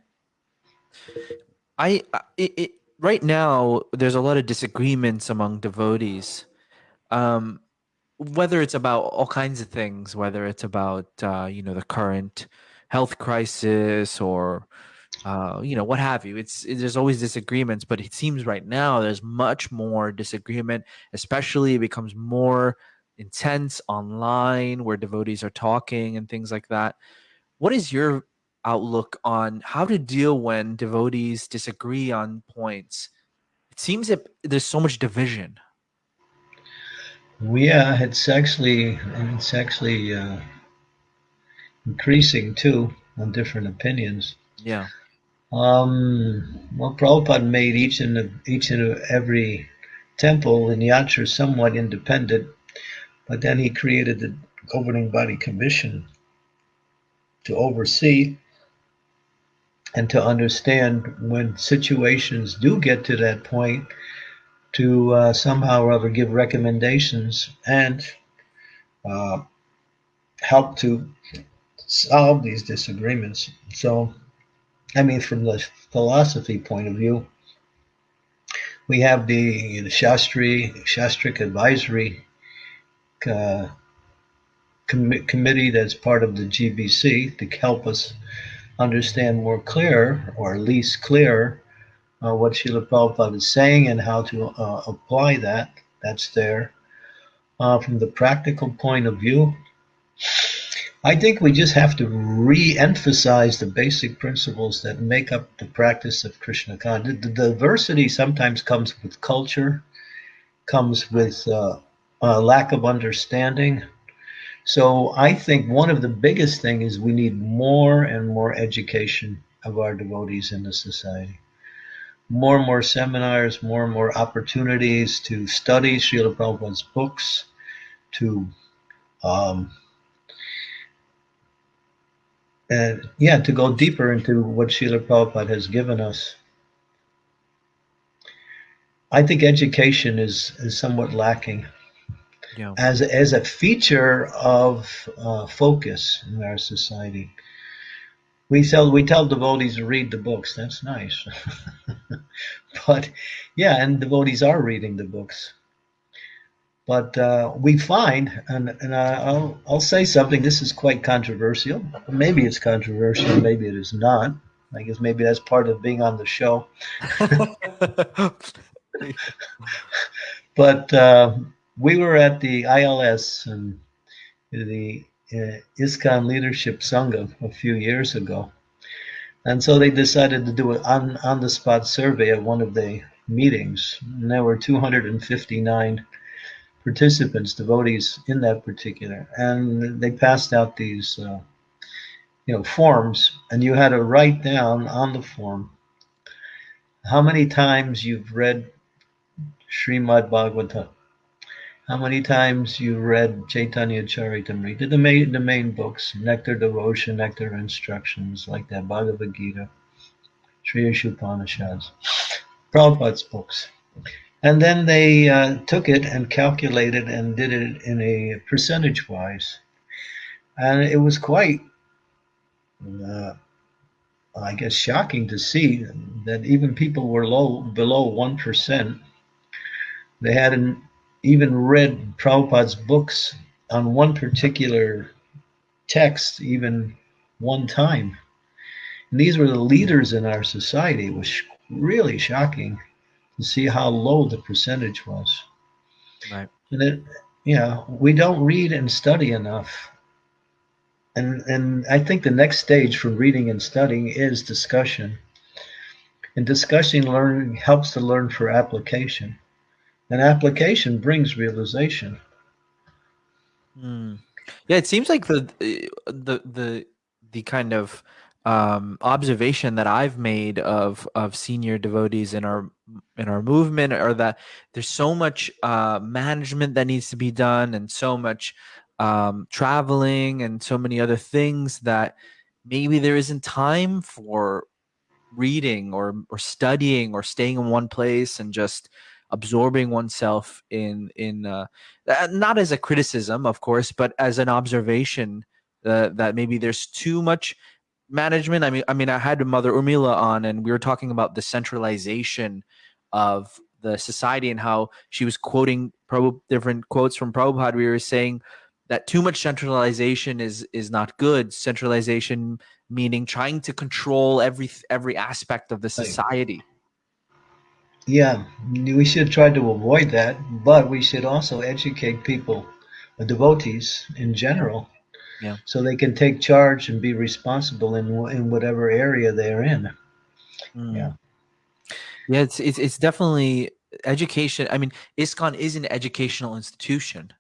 I it, right now there's a lot of disagreements among devotees, um, whether it's about all kinds of things, whether it's about uh, you know the current health crisis or uh, you know, what have you. It's it, there's always disagreements, but it seems right now there's much more disagreement, especially it becomes more intense online where devotees are talking and things like that. What is your outlook on how to deal when devotees disagree on points? It seems that there's so much division. Yeah, it's actually it's actually uh, increasing too on different opinions. Yeah. Um, well, Prabhupada made each and each and every temple in Yatra somewhat independent, but then he created the governing body commission to oversee and to understand when situations do get to that point to uh, somehow or other give recommendations and uh, help to solve these disagreements. So I mean, from the philosophy point of view, we have the, Shastri, Shastric Advisory uh, com Committee that's part of the GBC to help us understand more clear, or at least clear, uh, what Srila Prabhupada is saying and how to uh, apply that. That's there. Uh, from the practical point of view, I think we just have to re-emphasize the basic principles that make up the practice of Krishna consciousness. The diversity sometimes comes with culture, comes with uh, a lack of understanding. So I think one of the biggest thing is we need more and more education of our devotees in the society. More and more seminars, more and more opportunities to study Srila Prabhupada's books, to um, and yeah, to go deeper into what Srila Prabhupada has given us. I think education is is somewhat lacking Yeah. as as a feature of uh, focus in our society. We tell we tell devotees to read the books. That's nice, but yeah, and devotees are reading the books. But uh, we find, and, and I'll I'll say something. This is quite controversial. Maybe it's controversial. Maybe it is not. I guess maybe that's part of being on the show. But uh, we were at the ILS and the uh, ISKCON Leadership Sangha a few years ago. And so they decided to do an on, on the spot survey at one of the meetings. And there were 259 participants, devotees in that particular. And they passed out these, uh, you know, forms, and you had to write down on the form how many times you've read Srimad Bhagavatam. How many times you read Chaitanya Charitamrita, the main, the main books, Nectar Devotion, Nectar Instructions, like that, Bhagavad Gita, Sri Isopanishads, Prabhupada's books. And then they uh, took it and calculated and did it in a percentage wise. And it was quite, uh, I guess, shocking to see that even people were low below 1%. They hadn't even read Prabhupada's books on one particular text, even one time. And these were the leaders in our society. It was really shocking to see how low the percentage was. Right. And it, you know, we don't read and study enough. And and I think the next stage from reading and studying is discussion. And discussing learning helps to learn for application. And application brings realization. Mm. Yeah, it seems like the the the the kind of um, observation that I've made of of senior devotees in our in our movement are that there's so much uh, management that needs to be done and so much um, traveling and so many other things that maybe there isn't time for reading or or studying or staying in one place and just absorbing oneself in in uh, not as a criticism of course but as an observation uh, that maybe there's too much management i mean i mean i had mother urmila on and we were talking about the centralization of the society and how she was quoting Prabhu, different quotes from Prabhupada. We were saying that too much centralization is is not good. Centralization meaning trying to control every every aspect of the society. Yeah, we should try to avoid that, but we should also educate people, the devotees in general, Yeah. so they can take charge and be responsible in in whatever area they're in. Mm. Yeah. Yeah, it's it's it's definitely education. I mean, ISKCON is an educational institution.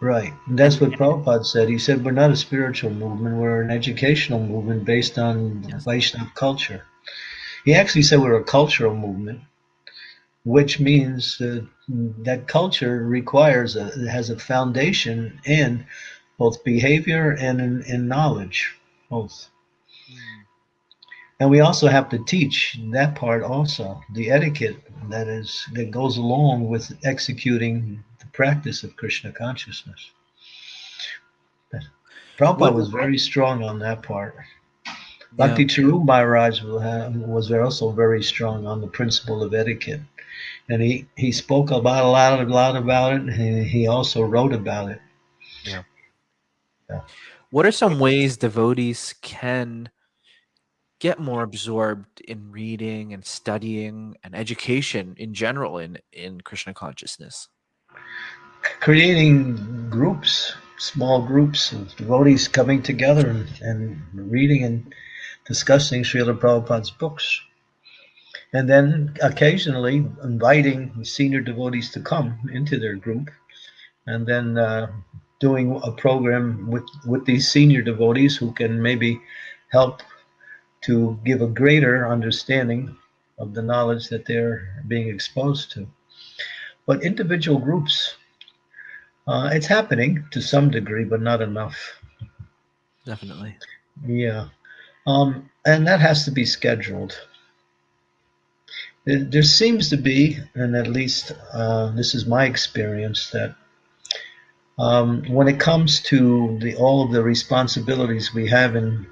Right. And that's what Prabhupada said. He said, We're not a spiritual movement, we're an educational movement based on Yes. Vaishnava culture. He actually said we're a cultural movement, which means uh, that culture requires, a, has a foundation in both behavior and in, in knowledge, both. And we also have to teach that part also, the etiquette that is that goes along with executing the practice of Krishna consciousness. Prabhupada What- was very strong on that part. Yeah. Bhakti Charu Maharaj was also very strong on the principle of etiquette. And he, he spoke about a lot, a lot about it, and he also wrote about it. Yeah. What are some ways devotees can get more absorbed in reading and studying and education in general in in Krishna consciousness? Creating groups, small groups of devotees coming together and, and reading and discussing Srila Prabhupada's books. And then occasionally inviting senior devotees to come into their group and then uh, doing a program with, with these senior devotees who can maybe help to give a greater understanding of the knowledge that they're being exposed to. But individual groups, uh, it's happening to some degree, but not enough. Definitely. Yeah. Um, and that has to be scheduled. There, seems to be, and at least uh, this is my experience, that um, when it comes to the all of the responsibilities we have in,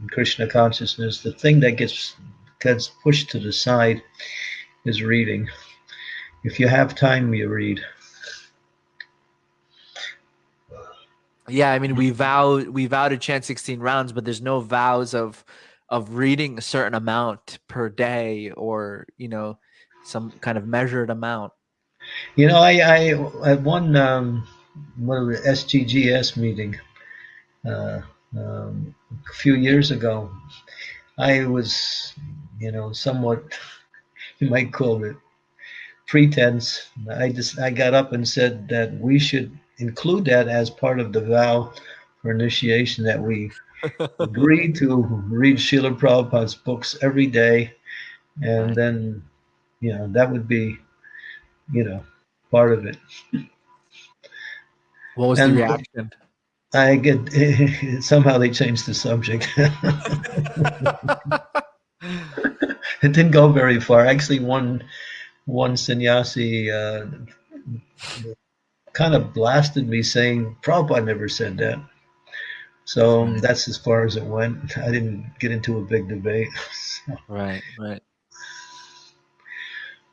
in Krishna consciousness, the thing that gets gets pushed to the side is reading. If you have time, you read. Yeah, I mean, we vow we vow to chant sixteen rounds, but there's no vows of of reading a certain amount per day, or you know, some kind of measured amount. You know, I, I at one um, one of the SGGS meeting uh, um, a few years ago, I was, you know, somewhat you might call it pretense. I just I got up and said that we should include that as part of the vow for initiation that we agree to read Srila Prabhupada's books every day, and then, you know, that would be, you know, part of it. What was And- the reaction? I get somehow they changed the subject. it didn't go very far. Actually, one one sannyasi uh, kind of blasted me, saying Prabhupada never said that. So that's as far as it went. I didn't get into a big debate. right, right.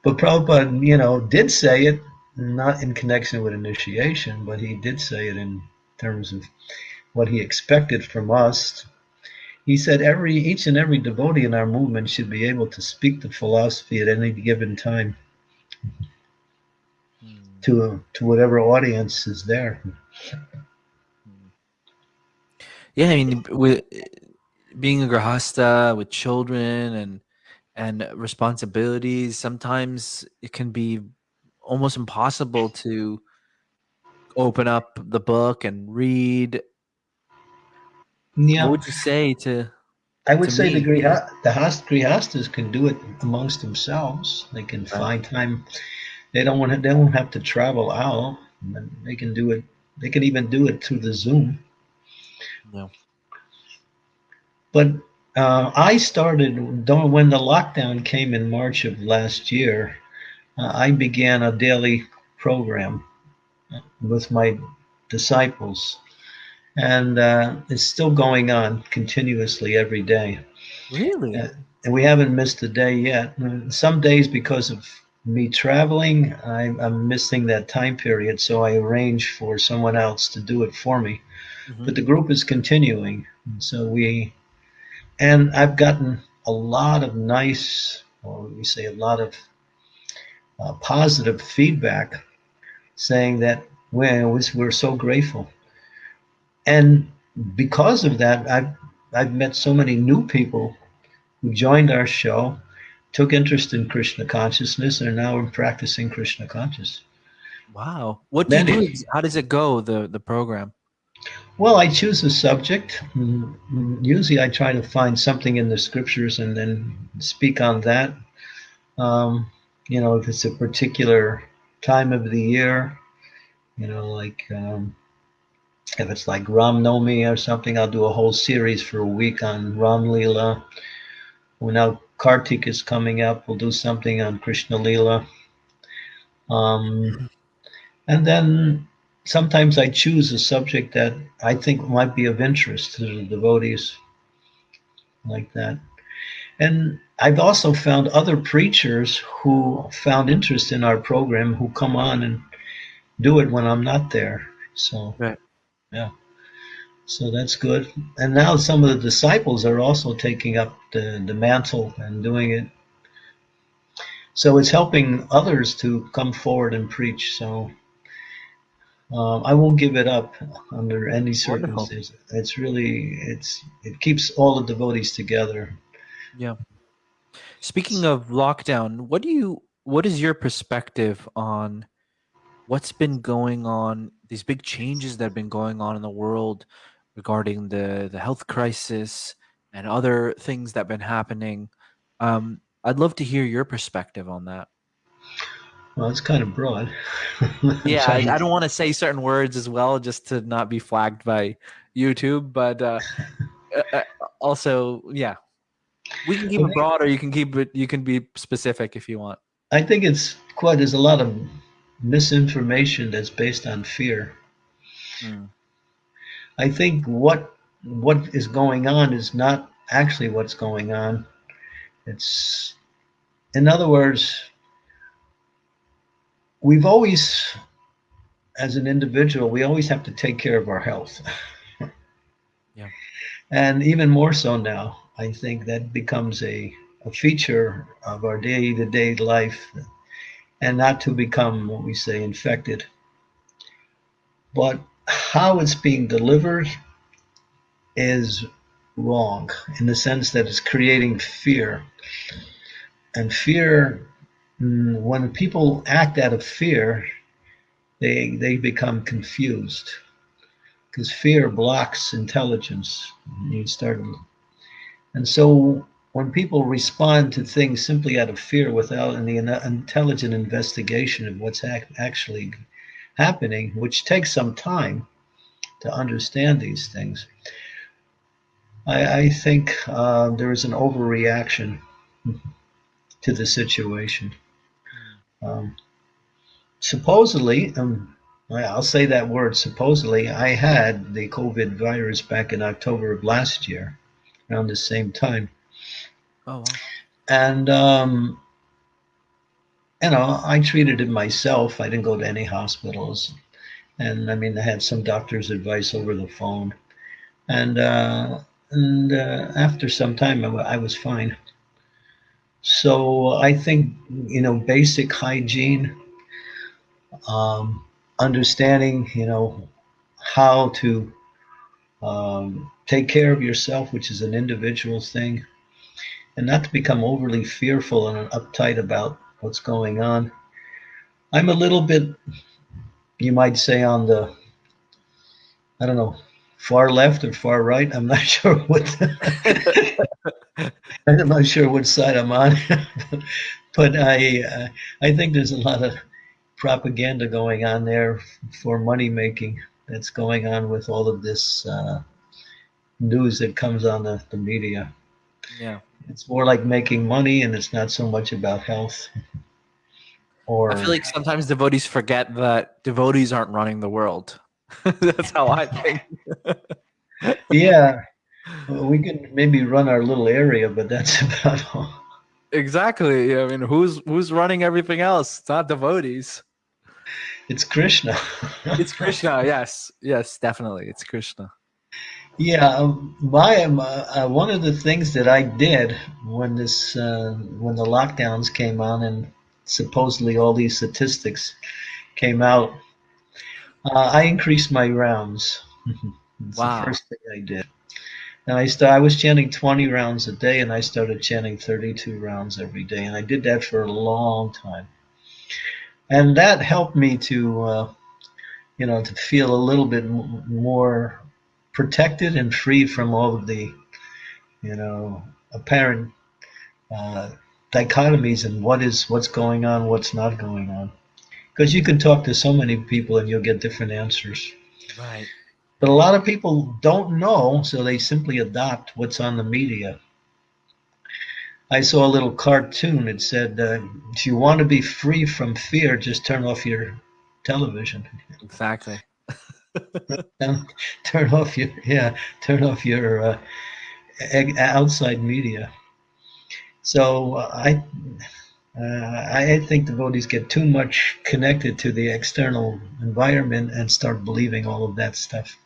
But Prabhupada, you know, did say it, not in connection with initiation, but he did say it in terms of what he expected from us. He said every each and every devotee in our movement should be able to speak the philosophy at any given time Hmm. to to whatever audience is there. Yeah, I mean, with being a grahasta with children and and responsibilities, sometimes it can be almost impossible to open up the book and read. Yeah, What would you say to? I would say the me- griha, the hast, grihastas can do it amongst themselves. They can Right. find time. They don't want to. They don't have to travel out. They can do it. They can even do it through the Zoom. No. But uh, I started when the lockdown came in March of last year. Uh, I began a daily program uh, with my disciples, and uh, it's still going on continuously every day Really? Yeah. and we haven't missed a day yet. Some days, because of me traveling, I'm, I'm missing that time period, so I arrange for someone else to do it for me. Mhm. But the group is continuing, and so we, and I've gotten a lot of nice, or we say a lot of uh, positive feedback, saying that we're, we're so grateful, and because of that, I've I've met so many new people who joined our show, took interest in Krishna consciousness, and are now practicing Krishna consciousness. Wow. What do you do? How does it go? The the program. Well, I choose a subject. Mm, Usually, I try to find something in the scriptures and then speak on that. Um, you know, if it's a particular time of the year, you know, like um, if it's like Ram Nomi or something, I'll do a whole series for a week on Ram Leela. Well, now Kartik is coming up, we'll do something on Krishna Leela. Um, and then sometimes I choose a subject that I think might be of interest to the devotees, like that. And I've also found other preachers who found interest in our program who come on and do it when I'm not there. So, Right. yeah. So that's good. And now some of the disciples are also taking up the, the mantle and doing it. So it's helping others to come forward and preach. So um, I won't give it up under any Wonderful. circumstances. It's really it's it keeps all the devotees together. Yeah. Speaking of lockdown, what do you what is your perspective on what's been going on, these big changes that have been going on in the world regarding the the health crisis and other things that have been happening? Um, I'd love to hear your perspective on that. Well, it's kind of broad. Yeah, I, I don't want to say certain words as well, just to not be flagged by YouTube. But uh, uh, also, yeah, We can keep it broad, or you can keep it. You can be specific if you want. I think it's quite. There's a lot of misinformation that's based on fear. Mm. I think what what is going on is not actually what's going on. It's, in other words, we've always, as an individual, we always have to take care of our health. yeah. And even more so now, I think that becomes a, a feature of our day to day life and not to become what we say infected. But how it's being delivered is wrong in the sense that it's creating fear. And fear, when people act out of fear, they, they become confused because fear blocks intelligence. You start, and so when people respond to things simply out of fear without any intelligent investigation of what's actually happening, which takes some time to understand these things, I, I think uh, there is an overreaction to the situation. Um, supposedly, um, I'll say that word supposedly, I had the COVID virus back in October of last year, around the same time. Oh, wow. And, um, you know, I treated it myself. I didn't go to any hospitals. And I mean, I had some doctor's advice over the phone. And uh, and uh, after some time, I, was fine. So I think you know basic hygiene, um, understanding you know how to um, take care of yourself, which is an individual thing, and not to become overly fearful and uptight about what's going on. I'm a little bit, you might say, on the I don't know far left or far right. I'm not sure what. I'm not sure which side I'm on, but I uh, I think there's a lot of propaganda going on there for money making that's going on with all of this uh, news that comes on the, the media. Yeah, it's more like making money, and it's not so much about health. Or I feel like sometimes devotees forget that devotees aren't running the world. That's how I think. yeah. Well, we can maybe run our little area, but that's about all. Exactly. I mean, who's who's running everything else? It's not devotees. It's Krishna. it's Krishna. Yes. Yes, definitely. It's Krishna. Yeah, um, my um, uh, one of the things that I did when this uh, when the lockdowns came on and supposedly all these statistics came out uh, I increased my rounds. wow. the first thing I did. And I st- I was chanting 20 rounds a day, and I started chanting 32 rounds every day, and I did that for a long time. And that helped me to, uh, you know, to feel a little bit m- more protected and free from all of the, you know, apparent uh, dichotomies and what is what's going on, what's not going on because you can talk to so many people and you'll get different answers. Right. But a lot of people don't know, so they simply adopt what's on the media. I saw a little cartoon. It said, uh, "If you want to be free from fear, just turn off your television." Exactly. turn off your yeah, turn off your uh, outside media. So uh, I uh, I think devotees get too much connected to the external environment and start believing all of that stuff.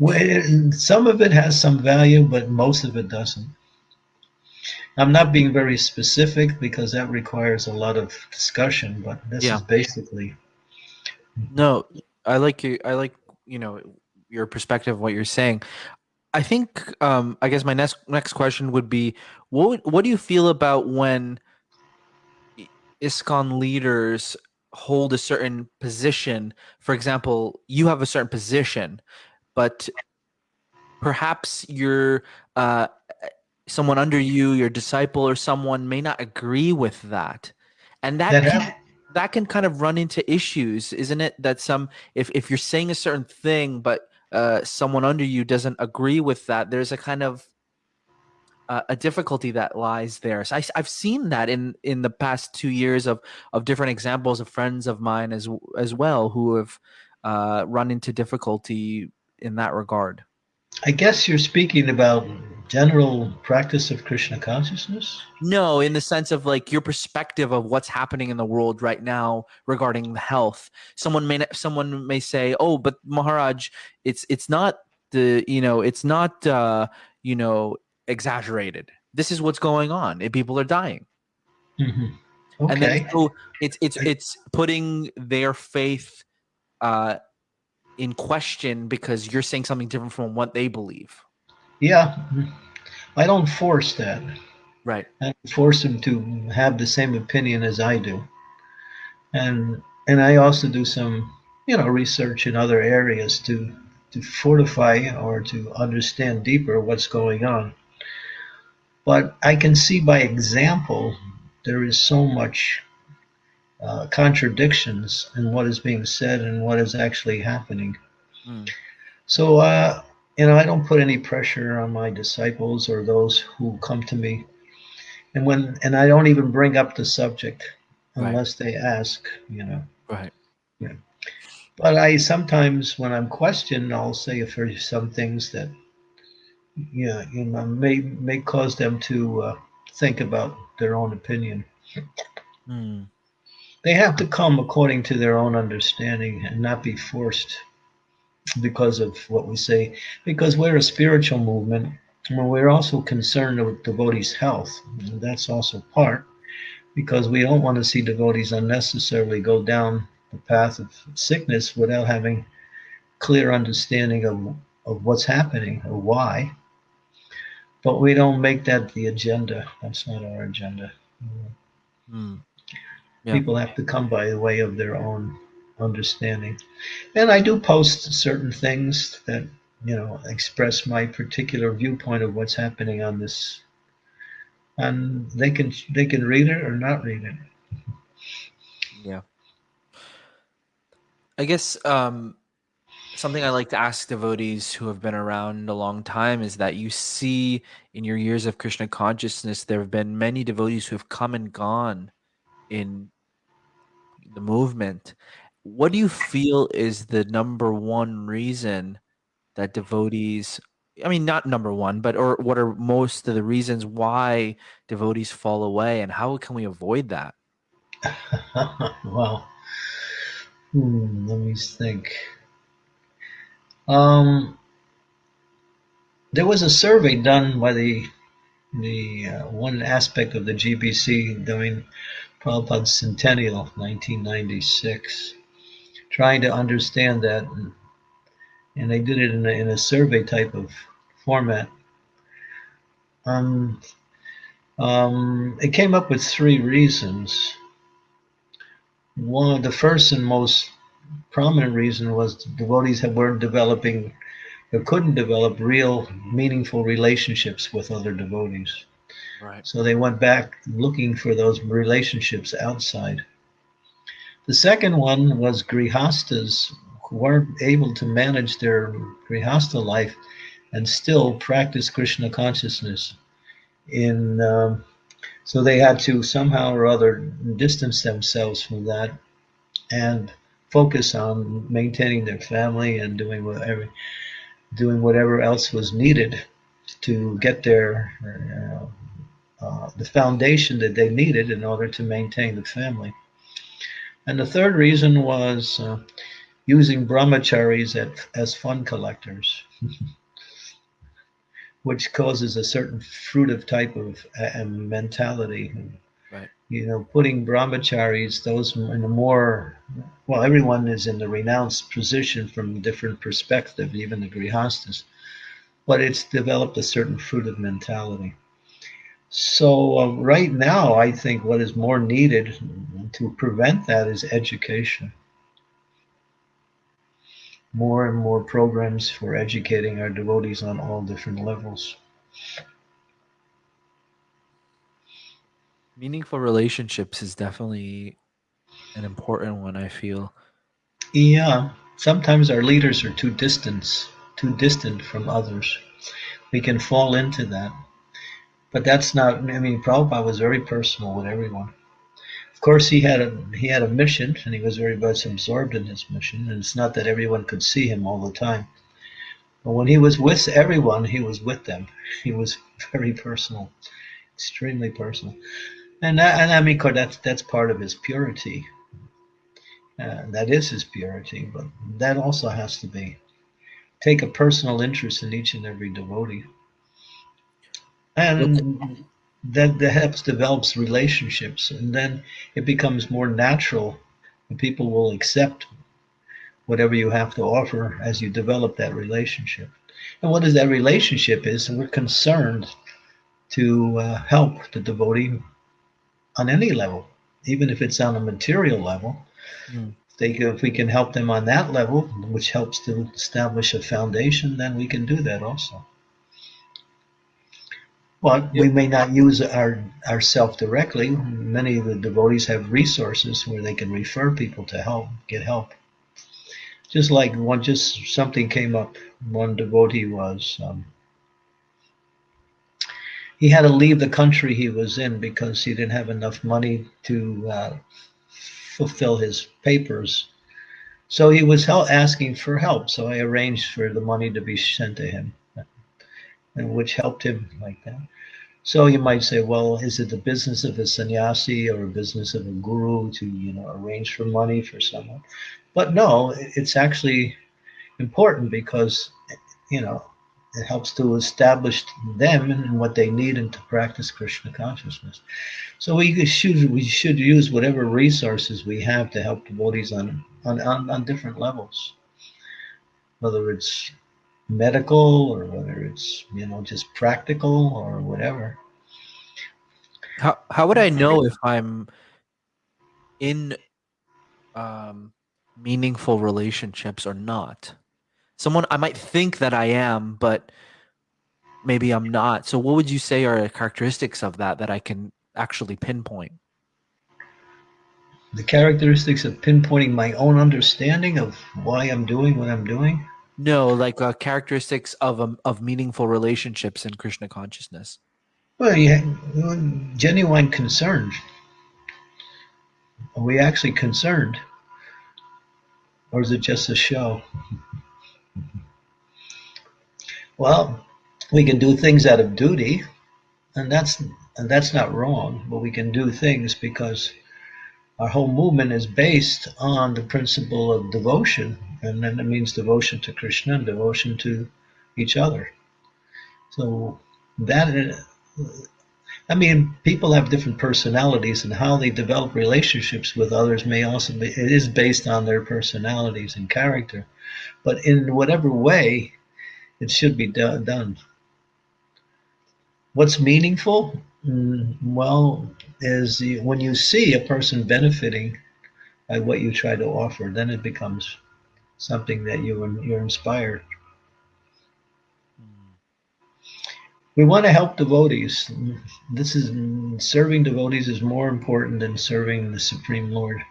Well some of it has some value, but most of it doesn't. I'm not being very specific because that requires a lot of discussion, but this yeah. is basically. No, I like you. I like you know your perspective, of what you're saying. I think um, I guess my next next question would be what what do you feel about when ISKCON leaders hold a certain position. For example, you have a certain position, but perhaps your uh, someone under you, your disciple, or someone may not agree with that, and that. that can, that can kind of run into issues, isn't it? That some, if, if you're saying a certain thing, but uh, someone under you doesn't agree with that, there's a kind of uh, a difficulty that lies there. So I, have seen that in in the past two years of of different examples of friends of mine as as well who have uh, run into difficulty in that regard. I guess you're speaking about general practice of Krishna consciousness? No, in the sense of like your perspective of what's happening in the world right now regarding health. Someone may someone may say, "Oh, but Maharaj, it's it's not the you know it's not uh, you know exaggerated. This is what's going on. People are dying." Mm-hmm. Okay. And then so it's it's it's putting their faith uh, in question because you're saying something different from what they believe. Yeah, I don't force that. Right. I force them to have the same opinion as I do, and and I also do some you know research in other areas to to fortify or to understand deeper what's going on. But I can see by example there is so much uh, contradictions in what is being said and what is actually happening. Mm. So, uh, you know, I don't put any pressure on my disciples or those who come to me, and when and I don't even bring up the subject unless right. they ask. You know. Right. Yeah. But I sometimes, when I'm questioned, I'll say for some things that, yeah, you know, may may cause them to uh, think about their own opinion. Mm. They have to come according to their own understanding and not be forced because of what we say. Because we're a spiritual movement, but we're also concerned with devotees' health. That's also part because we don't want to see devotees unnecessarily go down the path of sickness without having clear understanding of, of what's happening or why. But we don't make that the agenda. That's not our agenda. Mm. Yeah. People have to come by the way of their own understanding. And I do post certain things that, you know, express my particular viewpoint of what's happening on this. And they can they can read it or not read it. Yeah. I guess um something I like to ask devotees who have been around a long time is that you see in your years of Krishna consciousness, there have been many devotees who have come and gone in the movement. What do you feel is the number one reason that devotees I mean not number one, but or what are most of the reasons why devotees fall away and how can we avoid that? well, hmm, let me think. Um, there was a survey done by the the uh, one aspect of the GBC during Prabhupada's centennial, 1996, trying to understand that. And, and they did it in a, in a survey type of format. Um, um, it came up with three reasons. One, of the first and most prominent reason was devotees weren't developing or couldn't develop real meaningful relationships with other devotees. Right. So they went back looking for those relationships outside. The second one was grihastas who weren't able to manage their grihasta life and still practice Krishna consciousness. In um, so they had to somehow or other distance themselves from that and focus on maintaining their family and doing whatever doing whatever else was needed to get their uh, uh, the foundation that they needed in order to maintain the family. And the third reason was uh, using brahmacharis at, as fund collectors, which causes a certain fruitive type of uh, mentality. Right. You know, putting brahmacharis, those in a more, well, everyone is in the renounced position from a different perspective, even the grihastas, but it's developed a certain fruitive mentality. So uh, right now, I think what is more needed to prevent that is education. More and more programs for educating our devotees on all different levels. Meaningful relationships is definitely an important one, I feel. Yeah, sometimes our leaders are too distant, too distant from others. We can fall into that But that's not. I mean, Prabhupada was very personal with everyone. Of course, he had a he had a mission, and he was very much absorbed in his mission. And it's not that everyone could see him all the time. But when he was with everyone, he was with them. He was very personal, extremely personal. And that, and I mean, that's that's part of his purity. Uh, that is his purity, but that also has to be take a personal interest in each and every devotee, and that that helps develops relationships, and then it becomes more natural, and people will accept whatever you have to offer as you develop that relationship. And what is that relationship is, we're concerned to uh, help the devotee on any level, even if it's on a material level. Mm. They, if we can help them on that level, which helps to establish a foundation, then we can do that also. But we may not use our ourself directly. Many of the devotees have resources where they can refer people to help, get help. Just like one, just something came up. One devotee was um, he had to leave the country he was in because he didn't have enough money to uh, fulfill his papers. So he was asking for help. So I arranged for the money to be sent to him, and which helped him like that. So you might say, well, is it the business of a sannyasi or a business of a guru to, you know, arrange for money for someone? But no, it's actually important because, you know, it helps to establish them and what they need and to practice Krishna consciousness. So we should we should use whatever resources we have to help devotees on on, on, on different levels, whether it's medical or whether it's you know just practical or whatever. How how would I know if I'm in um, meaningful relationships or not? someone I might think that I am, but maybe I'm not. So what would you say are characteristics of that that I can actually pinpoint? The characteristics of pinpointing my own understanding of why I'm doing what I'm doing? No, like uh, characteristics of um, of meaningful relationships in Krishna consciousness. Well, yeah, genuine concern. Are we actually concerned? Or is it just a show? Well, we can do things out of duty, and that's and that's not wrong. But we can do things because our whole movement is based on the principle of devotion, and then it means devotion to Krishna and devotion to each other. So that, I mean, people have different personalities, and how they develop relationships with others may also be. It is based on their personalities and character, but in whatever way it should be do- done. What's meaningful? Mm, well, is when you see a person benefiting by what you try to offer, then it becomes something that you you're inspired. We want to help devotees. This is serving devotees is more important than serving the Supreme Lord,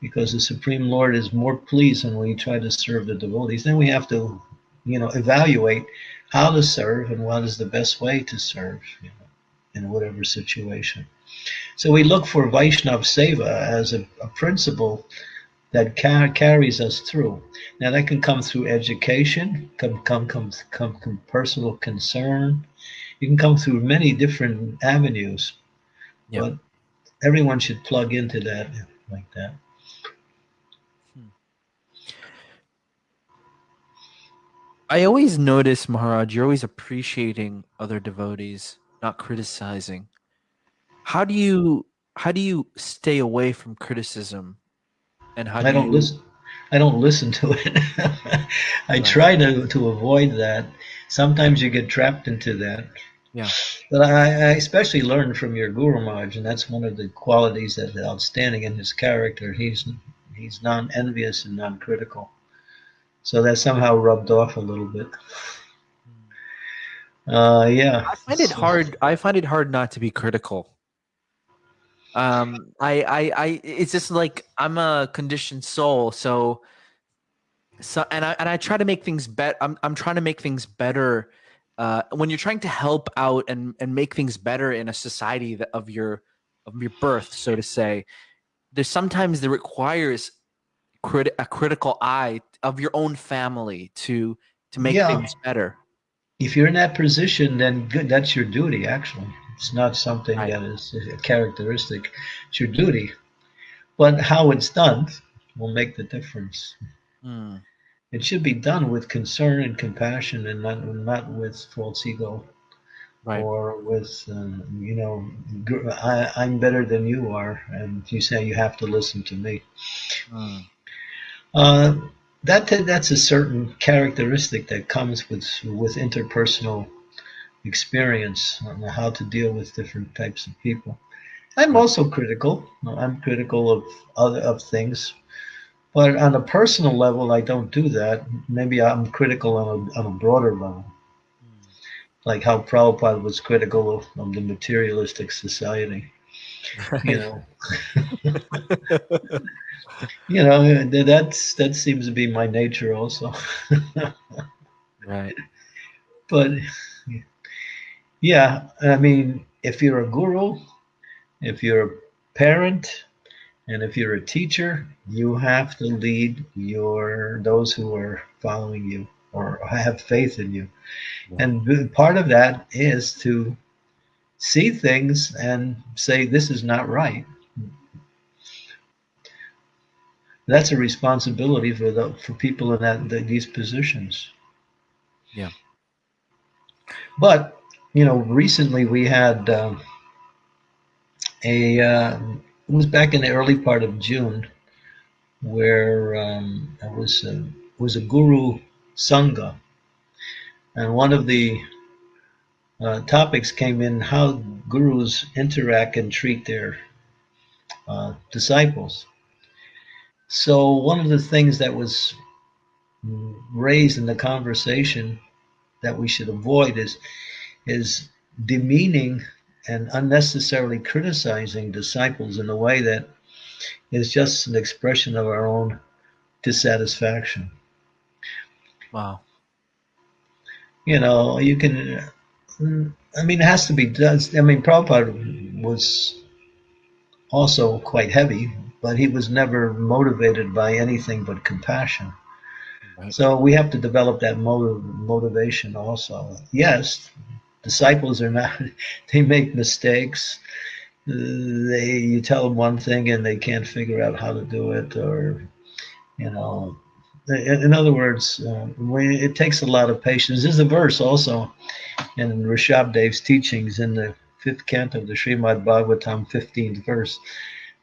because the Supreme Lord is more pleased when we try to serve the devotees. Then we have to you know, evaluate how to serve and what is the best way to serve you know, in whatever situation. So we look for Vaishnav Seva as a, a principle that car carries us through. Now that can come through education, come come come come, come personal concern. You can come through many different avenues, yep. but everyone should plug into that like that. Hmm. I always notice, Maharaj, you're always appreciating other devotees, not criticizing. How do you how do you stay away from criticism? And how do I don't you... listen. I don't listen to it. I try to to avoid that. Sometimes you get trapped into that. Yeah. But I, I especially learned from your Guru Maharaj, and that's one of the qualities that's outstanding in his character. He's he's non-envious and non-critical. So that somehow rubbed off a little bit. Uh, yeah. I find it hard. I find it hard not to be critical. Um, I, I, I, it's just like I'm a conditioned soul. So, so, and I, and I try to make things better. I'm, I'm trying to make things better uh, when you're trying to help out and and make things better in a society that, of your of your birth, so to say, there's sometimes that requires crit- a critical eye of your own family to to make Yeah. things better. If you're in that position, then good. That's your duty. Actually, it's not something that is a characteristic. It's your duty. But how it's done will make the difference. Mm, It should be done with concern and compassion, and not not with false ego. right. or with um, you know I, i'm better than you are and you say you have to listen to me Mm, uh, that that's a certain characteristic that comes with with interpersonal experience on how to deal with different types of people. I'm also critical. I'm critical of other of things. But on a personal level i don't do that. Maybe i'm critical on a, on a broader level. Hmm. Like how Prabhupada was critical of, of the materialistic society. You know, you know th- that's that seems to be my nature also. right. but yeah, I mean, if you're a guru, if you're a parent, and if you're a teacher, you have to lead your those who are following you or have faith in you. And part of that is to see things and say this is not right. That's a responsibility for the for people in that, that these positions. Yeah. But you know, recently we had um, a uh, it was back in the early part of June where um, it was a, was a guru sangha, and one of the uh, topics came in how gurus interact and treat their uh, disciples. So one of the things that was raised in the conversation that we should avoid is is demeaning and unnecessarily criticizing disciples in a way that is just an expression of our own dissatisfaction. Wow. You know, you can. I mean, it has to be done. I mean, Prabhupada was also quite heavy, but he was never motivated by anything but compassion. Right. So we have to develop that motive, motivation also. Yes, disciples are not, they make mistakes. They, you tell them one thing and they can't figure out how to do it, or, you know, in other words, uh, we, it takes a lot of patience. There's a verse also in Rishabh Dev's teachings in the fifth canto of the Srimad Bhagavatam, 15th verse,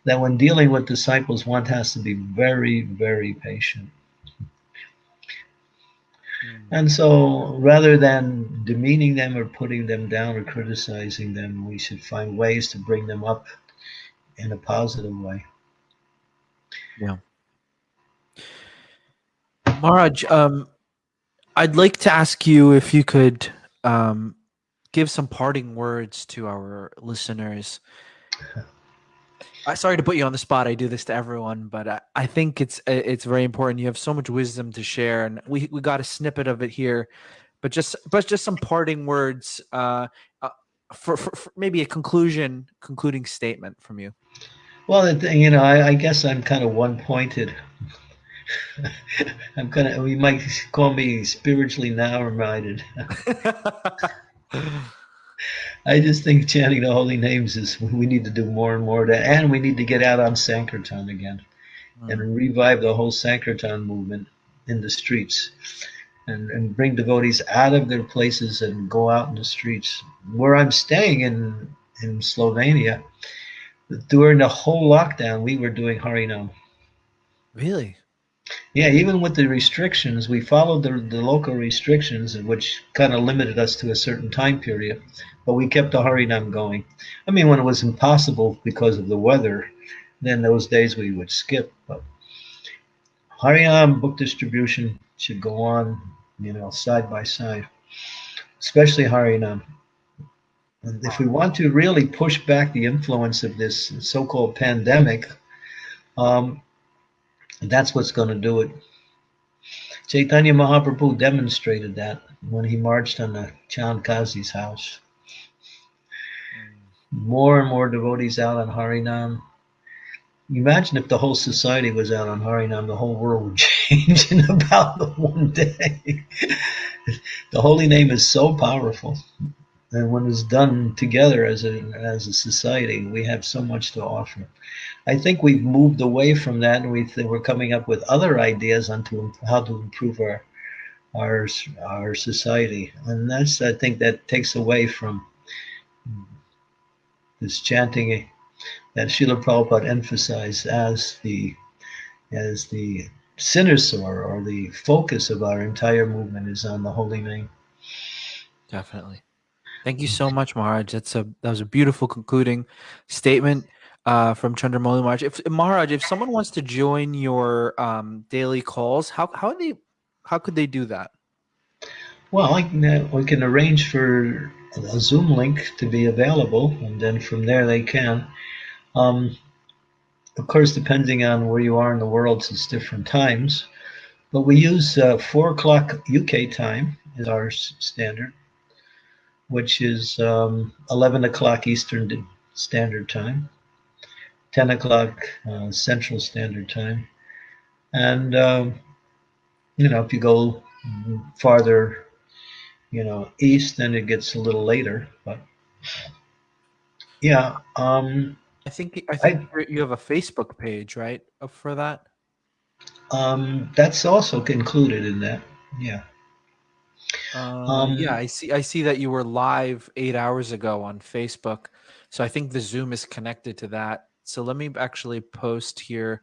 that when dealing with disciples, one has to be very, very patient. And so rather than demeaning them or putting them down or criticizing them, we should find ways to bring them up in a positive way. Maharaj, um, I'd like to ask you if you could um, give some parting words to our listeners. I sorry to put you on the spot. I do this to everyone, but I, I think it's uh, it's very important. You have so much wisdom to share, and we, we got a snippet of it here. But just but just some parting words uh, uh, for, for, for maybe a conclusion concluding statement from you. Well, you know, I, I guess I'm kind of one-pointed. I'm kind of, we might call me spiritually narrow-minded. I just think chanting the holy names is we need to do more and more of that, and we need to get out on Sankirtan again hmm. and revive the whole Sankirtan movement in the streets, and and bring devotees out of their places and go out in the streets. Where I'm staying in in Slovenia, during the whole lockdown, we were doing Harinam. Really? Yeah, even with the restrictions, we followed the, the local restrictions, which kind of limited us to a certain time period, but we kept the Harinam going. I mean, when it was impossible because of the weather, then those days we would skip. But Harinam book distribution should go on, you know, side by side, especially Harinam. And if we want to really push back the influence of this so-called pandemic, um, that's what's going to do it. Chaitanya Mahaprabhu demonstrated that when he marched on the Chand Kazi's house. More and more devotees out on Harinam. Imagine if the whole society was out on Harinam, the whole world would change in about one day. the holy name is so powerful. And when it's done together as a, as a society, we have so much to offer. I think we've moved away from that, and we we're coming up with other ideas on to, how to improve our our our society, and that's I think that takes away from this chanting that Srila Prabhupada emphasized as the as the cynosure or the focus of our entire movement is on the holy name. Definitely. Thank you so much, Maharaj. That's a that was a beautiful concluding statement uh, from Chandramauli Maharaj. If Maharaj, if someone wants to join your um, daily calls, how how they how could they do that? Well, I can, uh, we can arrange for a Zoom link to be available, and then from there they can. Um, of course, depending on where you are in the world, it's different times. But we use uh, four o'clock UK time is our standard, which is um, 11 o'clock Eastern Standard Time, 10 o'clock uh, Central Standard Time. And, um, you know, if you go farther, you know, east, then it gets a little later. But yeah. Um, I think I think I, you have a Facebook page, right, for that. Um, that's also included in that. Yeah. Uh, um, yeah, I see. I see that you were live eight hours ago on Facebook, so I think the Zoom is connected to that. So let me actually post here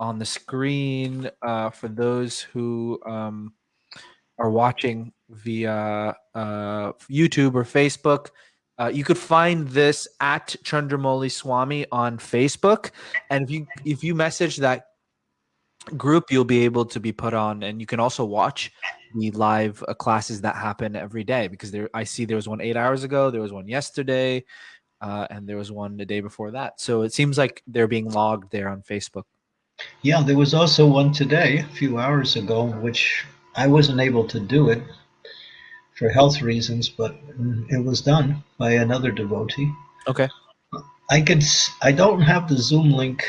on the screen uh, for those who um, are watching via uh, YouTube or Facebook. Uh, you could find this at Chandramauli Swami on Facebook, and if you if you message that group, you'll be able to be put on, and you can also watch the live uh, classes that happen every day because there I see there was one eight hours ago, there was one yesterday, uh, and there was one the day before that. So it seems like they're being logged there on Facebook. Yeah, there was also one today, a few hours ago, which I wasn't able to do it for health reasons, but it was done by another devotee. Okay. I could. I don't have the Zoom link.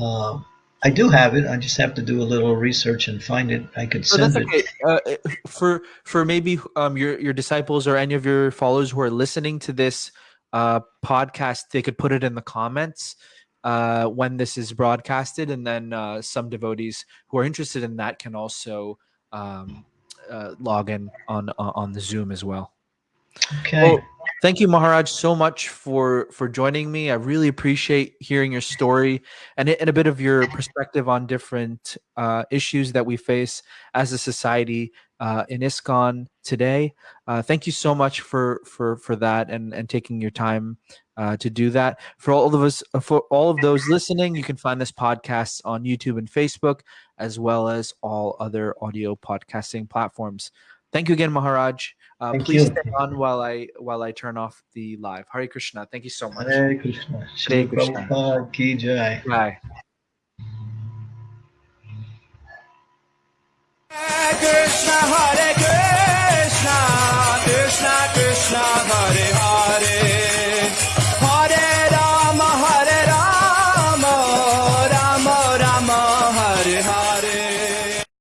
Uh, I do have it. I just have to do a little research and find it. I could send okay. it. Uh, for for maybe um, your your disciples or any of your followers who are listening to this uh, podcast, they could put it in the comments uh, when this is broadcasted, and then uh, some devotees who are interested in that can also um, uh, log in on on the Zoom as well. Okay. Well, thank you, Maharaj, so much for for joining me. I really appreciate hearing your story and, and a bit of your perspective on different uh, issues that we face as a society uh, in ISKCON today. Uh, thank you so much for for for that and and taking your time uh, to do that. For all of us, uh, for all of those listening, you can find this podcast on YouTube and Facebook, as well as all other audio podcasting platforms. Thank you again, Maharaj. Uh, please you. stay on while I while I turn off the live. Hare Krishna. Thank you so much. Hare Krishna. Hare Krishna. Ki jai. Bye. Krishna, Krishna, Krishna, Krishna, Hare Hare.